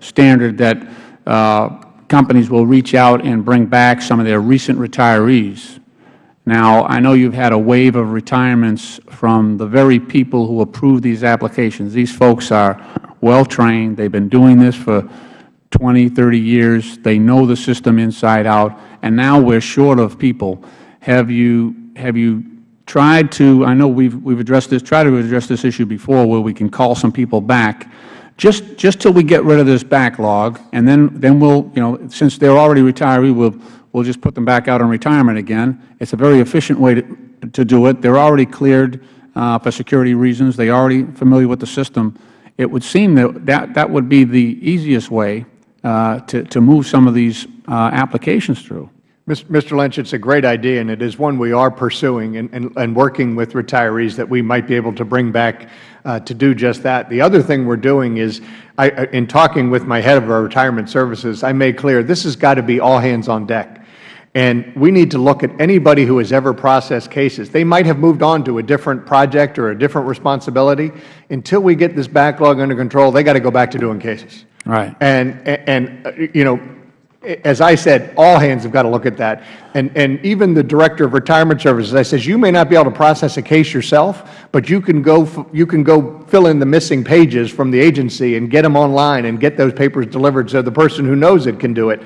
standard that companies will reach out and bring back some of their recent retirees. Now, I know you've had a wave of retirements from the very people who approve these applications. These folks are well-trained. They've been doing this for 20, 30 years. They know the system inside out, and now we're short of people. Have you, have you tried to, I know we've, we've addressed this, tried to address this issue before where we can call some people back, just, just till we get rid of this backlog, and then, then we'll, you know, since they're already retiree, we'll, we'll just put them back out on retirement again. It's a very efficient way to, to do it. They're already cleared uh, for security reasons. They're already familiar with the system. It would seem that that, that would be the easiest way to, to move some of these uh, applications through. Mr. Lynch, it's a great idea, and it is one we are pursuing and, and, and working with retirees that we might be able to bring back uh, to do just that. The other thing we're doing is, I- in talking with my head of our retirement services, I made clear this has got to be all hands on deck. And we need to look at anybody who has ever processed cases. They might have moved on to a different project or a different responsibility. Until we get this backlog under control, they got to go back to doing cases. Right. And, and, uh, you know, as I said, all hands have got to look at that. And, and even the Director of Retirement Services, I says, you may not be able to process a case yourself, but you can go, you can go fill in the missing pages from the agency and get them online and get those papers delivered so the person who knows it can do it.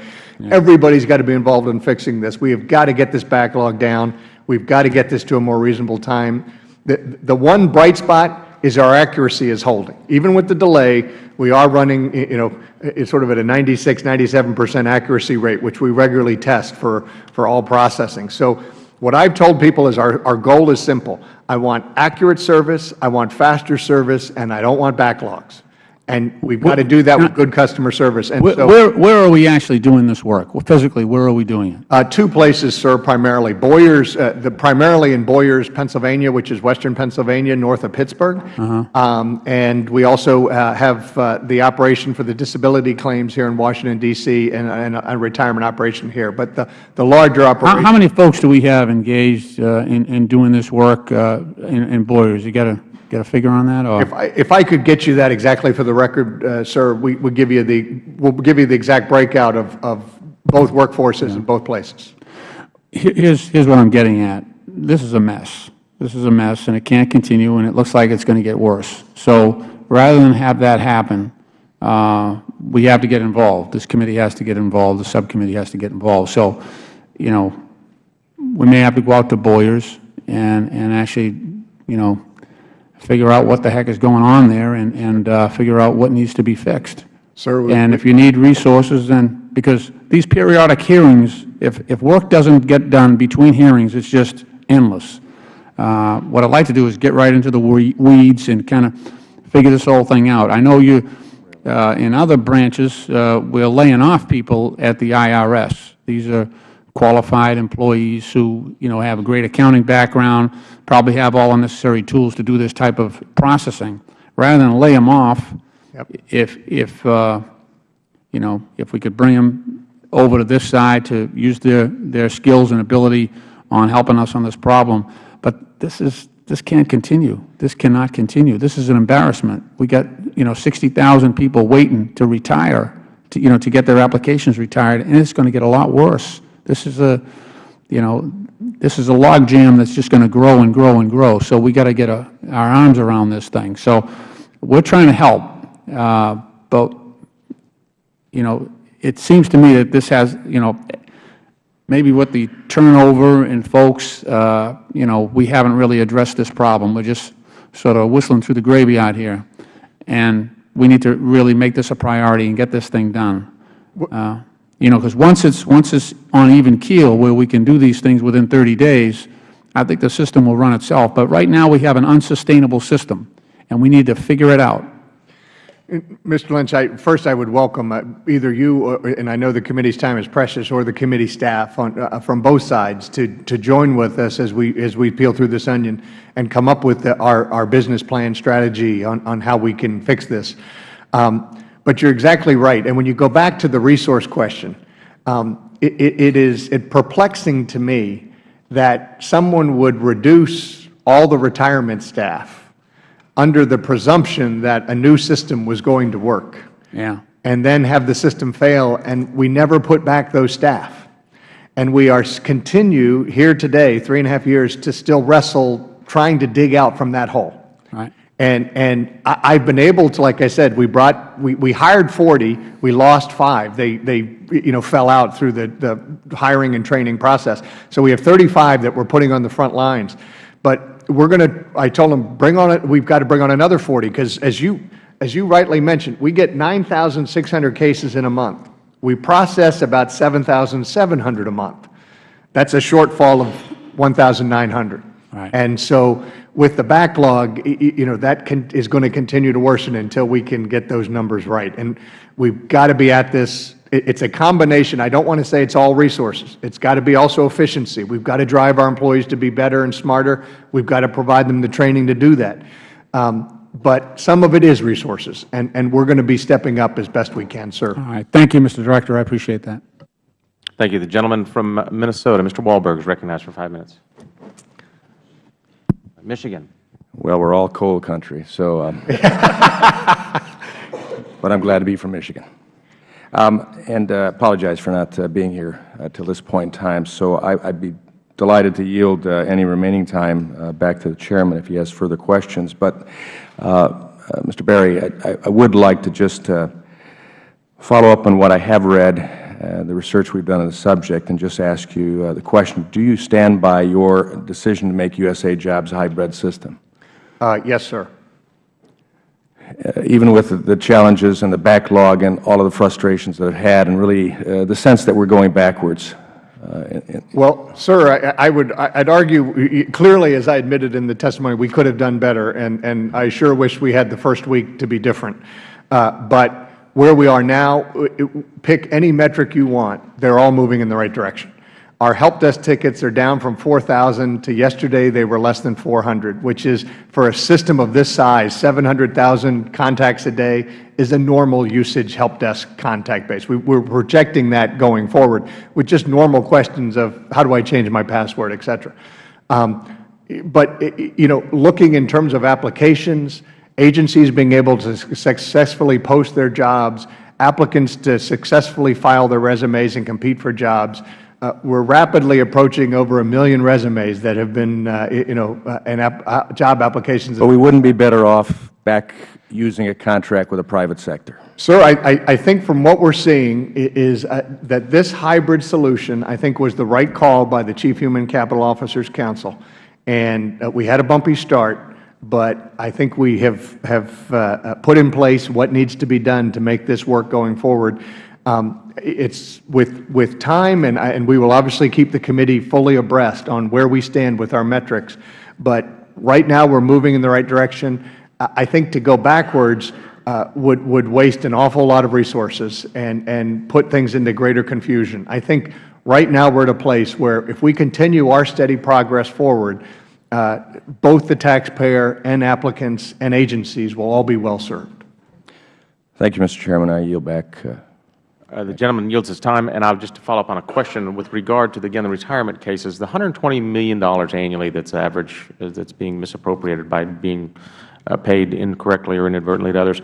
Everybody's got to be involved in fixing this. We have got to get this backlog down. We've got to get this to a more reasonable time. The, the one bright spot is our accuracy is holding. Even with the delay, we are running, you know, sort of at a 96, 97 percent accuracy rate, which we regularly test for, for all processing. So what I've told people is our, our goal is simple. I want accurate service, I want faster service, and I don't want backlogs. And we've got to do that with good customer service. And Where, so, where where are we actually doing this work? Well, Physically, where are we doing it? uh, two places, sir, primarily. Boyers, uh, the, primarily in Boyers, Pennsylvania, which is western Pennsylvania, north of Pittsburgh. Uh Um, and we also uh, have uh, the operation for the disability claims here in Washington, D.C., and, and a retirement operation here. But the, the larger How, operation. how many folks do we have engaged uh, in, in doing this work uh, in, in Boyers? You got a, got a figure on that, or? If I, if I could get you that exactly for the record, uh, sir, we would give you the, we'll give you the exact breakout of, of both workforces in both places. Here's, here's what I'm getting at. This is a mess. This is a mess, and it can't continue, and it looks like it's going to get worse. So rather than have that happen, uh, we have to get involved. This committee has to get involved. The subcommittee has to get involved. So, you know, we may have to go out to Boyers and, and actually, you know, figure out what the heck is going on there and, and uh, figure out what needs to be fixed. Sir, And if you need resources, then, because these periodic hearings, if, if work doesn't get done between hearings, it's just endless. Uh, What I'd like to do is get right into the weeds and kind of figure this whole thing out. I know you, uh, in other branches, uh, we're laying off people at the IRS. These are qualified employees who, you know, have a great accounting background, probably have all the necessary tools to do this type of processing. Rather than lay them off, Yep. if, if, uh, you know, if we could bring them over to this side to use their, their skills and ability on helping us on this problem. But this is, this can't continue. This cannot continue. This is an embarrassment. We got, you know, 60,000 people waiting to retire, to, you know, to get their applications retired, and it's going to get a lot worse. This is a, you know, this is a logjam that's just going to grow and grow and grow. So we got to get a, our arms around this thing. So we're trying to help, uh, but you know, it seems to me that this has, you know, maybe with the turnover and folks, uh, you know, we haven't really addressed this problem. We're just sort of whistling through the gravy out here. And we need to really make this a priority and get this thing done. Uh, You know, because once it's, once it's on even keel where we can do these things within 30 days, I think the system will run itself. But right now, we have an unsustainable system, and we need to figure it out. Mr. Lynch, I, first I would welcome uh, either you, or, and I know the committee's time is precious, or the committee staff on, uh, from both sides to, to join with us as we, as we peel through this onion and come up with the, our, our business plan strategy on, on how we can fix this. Um, but you're exactly right. And when you go back to the resource question, um, it, it, it is it perplexing to me that someone would reduce all the retirement staff under the presumption that a new system was going to work, Yeah. and then have the system fail, and we never put back those staff. And we are continue here today, three and a half years, to still wrestle trying to dig out from that hole. Right. And, and I, I've been able to, like I said, we brought, we, we hired 40, we lost five. They, they, you know, fell out through the, the hiring and training process. So we have 35 that we're putting on the front lines. But we're going to, I told them, bring on it, we've got to bring on another 40, because as you, as you rightly mentioned, we get 9,600 cases in a month. We process about 7,700 a month. That's a shortfall of 1,900. Right. And so with the backlog, y- y- you know, that can, is going to continue to worsen until we can get those numbers right. And we've got to be at this it's a combination. I don't want to say it's all resources. It's got to be also efficiency. We've got to drive our employees to be better and smarter. We've got to provide them the training to do that. Um, But some of it is resources, and, and we're going to be stepping up as best we can, sir. All right. Thank you, Mr. Director. I appreciate that. Thank you. The gentleman from Minnesota, Mr. Walberg, is recognized for five minutes. Michigan. Well, we're all coal country, so, um, but I'm glad to be from Michigan. Um, and uh, apologize for not uh, being here uh, till this point in time. So I, I'd be delighted to yield uh, any remaining time uh, back to the Chairman if he has further questions. But, uh, uh, Mr. Berry, I, I- would like to just follow up on what I have read, the research we've done on the subject, and just ask you uh, the question, do you stand by your decision to make USA Jobs a hybrid system? Uh, Yes, sir. Uh, even with the- challenges and the backlog and all of the frustrations that it had, and really uh, the sense that we're going backwards. uh, Well, sir, I I would, I'd argue, clearly, as I admitted in the testimony, we could have done better, and and I sure wish we had the first week to be different. Uh, But where we are now, uh, pick any metric you want, they're all moving in the right direction. Our help desk tickets are down from 4,000 to yesterday, they were less than 400, which is, for a system of this size, 700,000 contacts a day is a normal usage help desk contact base. We- We're projecting that going forward with just normal questions of, how do I change my password, et cetera. Um, But, i- i- you know, looking in terms of applications, agencies being able to successfully post their jobs, applicants to successfully file their resumes and compete for jobs, uh, we're rapidly approaching over a million resumes that have been, uh, you know, uh, and app- uh, job applications. But we wouldn't be better off back using a contract with a private sector. Sir, I, I, I think from what we're seeing is uh, that this hybrid solution, I think, was the right call by the Chief Human Capital Officers Council. And uh, we had a bumpy start, but I think we have, have uh, uh, put in place what needs to be done to make this work going forward. Um, It's with, with time, and, I- and we will obviously keep the committee fully abreast on where we stand with our metrics. But right now, we're moving in the right direction. I think to go backwards uh, would, would waste an awful lot of resources and, and put things into greater confusion. I think right now we're at a place where if we continue our steady progress forward, both the taxpayer and applicants and agencies will all be well served. Thank you, Mr. Chairman. I yield back. uh, Uh, The gentleman yields his time, and I'll just follow up on a question with regard to, the- again, the retirement cases, the $120 million annually that's average, uh, that's being misappropriated by being uh, paid incorrectly or inadvertently to others,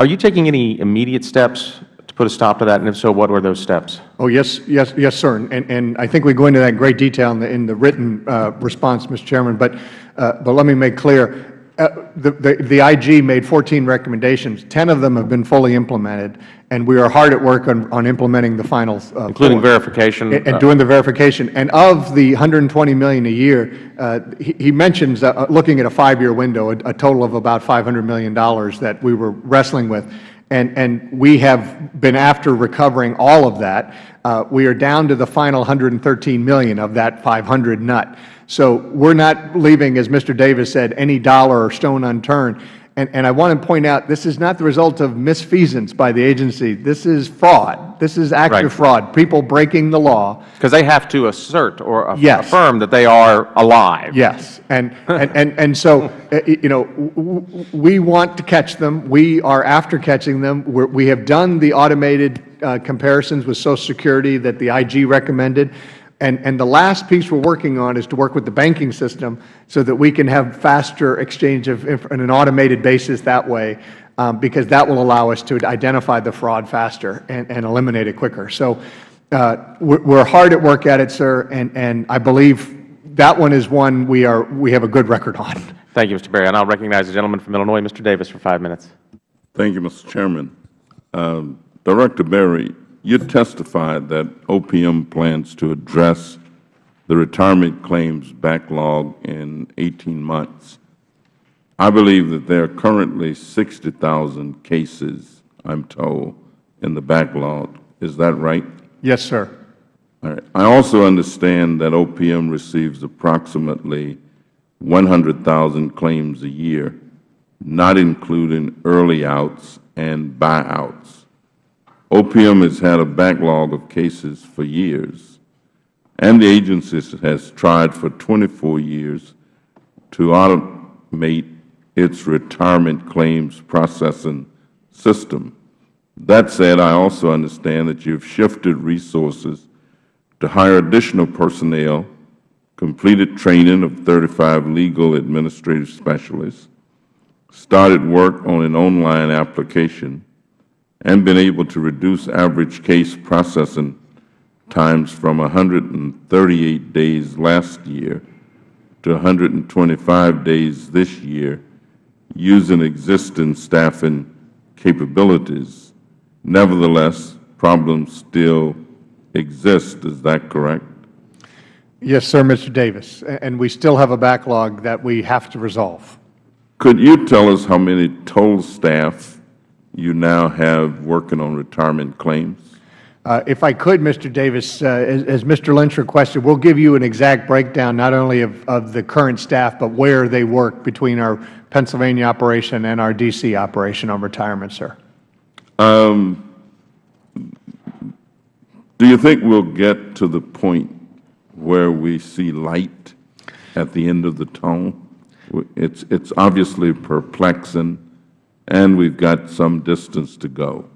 are you taking any immediate steps to put a stop to that, and if so, what were those steps? Oh, yes, yes, yes, sir. And, and I think we go into that in great detail in the, in the written uh, response, Mr. Chairman. But, uh, but let me make clear, uh, the, the, the IG made 14 recommendations. 10 of them have been fully implemented, and we are hard at work on, on implementing the final uh, Including verification? And uh, and doing the verification. And of the 120 million a year, uh, he he mentions, uh, looking at a five-year window, a a total of about $500 million that we were wrestling with. And, and we have been after recovering all of that. Uh, We are down to the final $113 million of that 500 nut. So we're not leaving, as Mr. Davis said, any dollar or stone unturned. And, and I want to point out, this is not the result of misfeasance by the agency. This is fraud. This is active Right. fraud, people breaking the law. Because they have to assert or aff- Yes. affirm that they are alive. Yes, and, and, and, and so, uh, you know, we want to catch them. We are after catching them. We're, we have done the automated uh, comparisons with Social Security that the IG recommended. And, and the last piece we're working on is to work with the banking system so that we can have faster exchange of, inf- on an automated basis that way, um, because that will allow us to identify the fraud faster and, and eliminate it quicker. So uh, we're, we're hard at work at it, sir, and, and I believe that one is one we are, we have a good record on. Thank you, Mr. Berry. And I'll recognize the gentleman from Illinois, Mr. Davis, for five minutes. Thank you, Mr. Chairman. Um, Director Berry, you testified that OPM plans to address the retirement claims backlog in 18 months. I believe that there are currently 60,000 cases, I'm told, in the backlog. Is that right? Yes, sir. All right. I also understand that OPM receives approximately 100,000 claims a year, not including early outs and buyouts. OPM has had a backlog of cases for years, and the agency has tried for 24 years to automate its retirement claims processing system. That said, I also understand that you have shifted resources to hire additional personnel, completed training of 35 legal administrative specialists, started work on an online application, and been able to reduce average case processing times from 138 days last year to 125 days this year using existing staffing capabilities. Nevertheless, problems still exist. Is that correct? Yes, sir, Mr. Davis. And we still have a backlog that we have to resolve. Could you tell us how many total staff you now have working on retirement claims? Uh, If I could, Mr. Davis, uh, as as Mr. Lynch requested, we'll give you an exact breakdown not only of of the current staff, but where they work between our Pennsylvania operation and our D.C. operation on retirement, sir. Do you think we'll get to the point where we see light at the end of the tunnel? It's, it's obviously perplexing, and we've got some distance to go.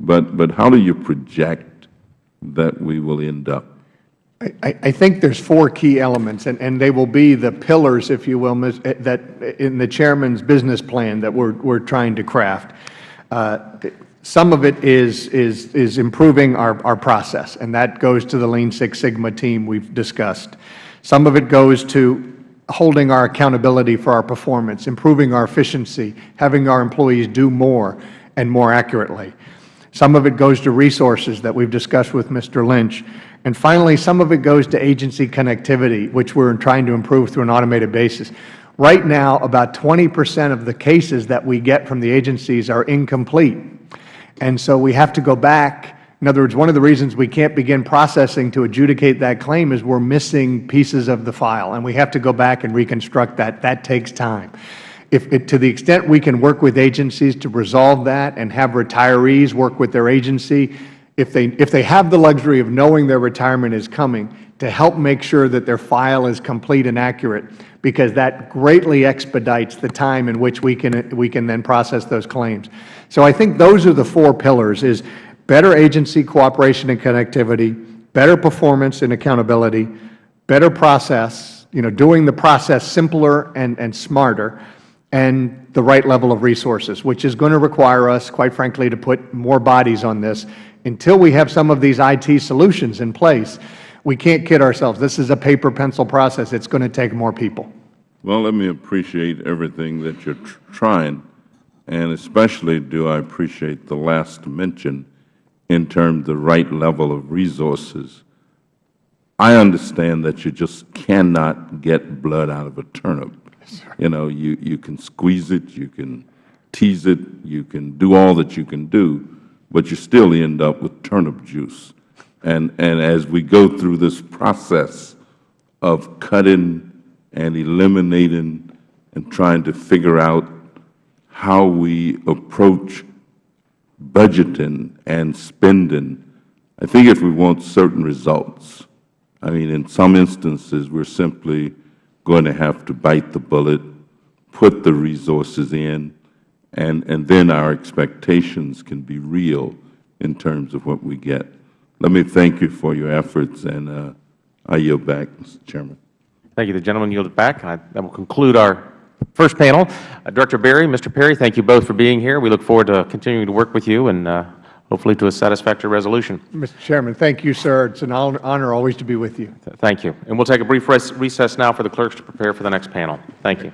But, but how do you project that we will end up? I- I think there's four key elements, and and they will be the pillars, if you will, eh, that in the Chairman's business plan that we're we're trying to craft. Uh, Some of it is is is improving our our process, and that goes to the Lean Six Sigma team we've discussed. Some of it goes to holding our accountability for our performance, improving our efficiency, having our employees do more and more accurately. Some of it goes to resources that we've discussed with Mr. Lynch. And finally, some of it goes to agency connectivity, which we're trying to improve through an automated basis. Right now, about 20 percent of the cases that we get from the agencies are incomplete. And so we have to go back. In other words, one of the reasons we can't begin processing to adjudicate that claim is we're missing pieces of the file, and we have to go back and reconstruct that. That takes time. If, it- to the extent we can work with agencies to resolve that and have retirees work with their agency, if they, if they have the luxury of knowing their retirement is coming, to help make sure that their file is complete and accurate, because that greatly expedites the time in which we can, we can then process those claims. So I think those are the four pillars, is better agency cooperation and connectivity, better performance and accountability, better process, you know, doing the process simpler and, and smarter, and the right level of resources, which is going to require us, quite frankly, to put more bodies on this. Until we have some of these IT solutions in place, we can't kid ourselves. This is a paper pencil process. It's going to take more people. Well, let me appreciate everything that you're tr- trying, and especially do I appreciate the last mention in terms of the right level of resources. I understand that you just cannot get blood out of a turnip. You know, you, you can squeeze it, you can tease it, you can do all that you can do, but you still end up with turnip juice. And, and as we go through this process of cutting and eliminating and trying to figure out how we approach budgeting and spending, I think if we want certain results, I mean, in some instances, we're simply going to have to bite the bullet, put the resources in, and, and then our expectations can be real in terms of what we get. Let me thank you for your efforts, and uh, I yield back, Mr. Chairman. Thank you. The gentleman yielded back. I- That will conclude our first panel. Uh, Director Berry, Mr. Perry, thank you both for being here. We look forward to continuing to work with you and uh, hopefully to a satisfactory resolution. Mr. Chairman, thank you, sir. It's an honor always to be with you. Thank you. And we'll take a brief recess now for the clerks to prepare for the next panel. Thank you.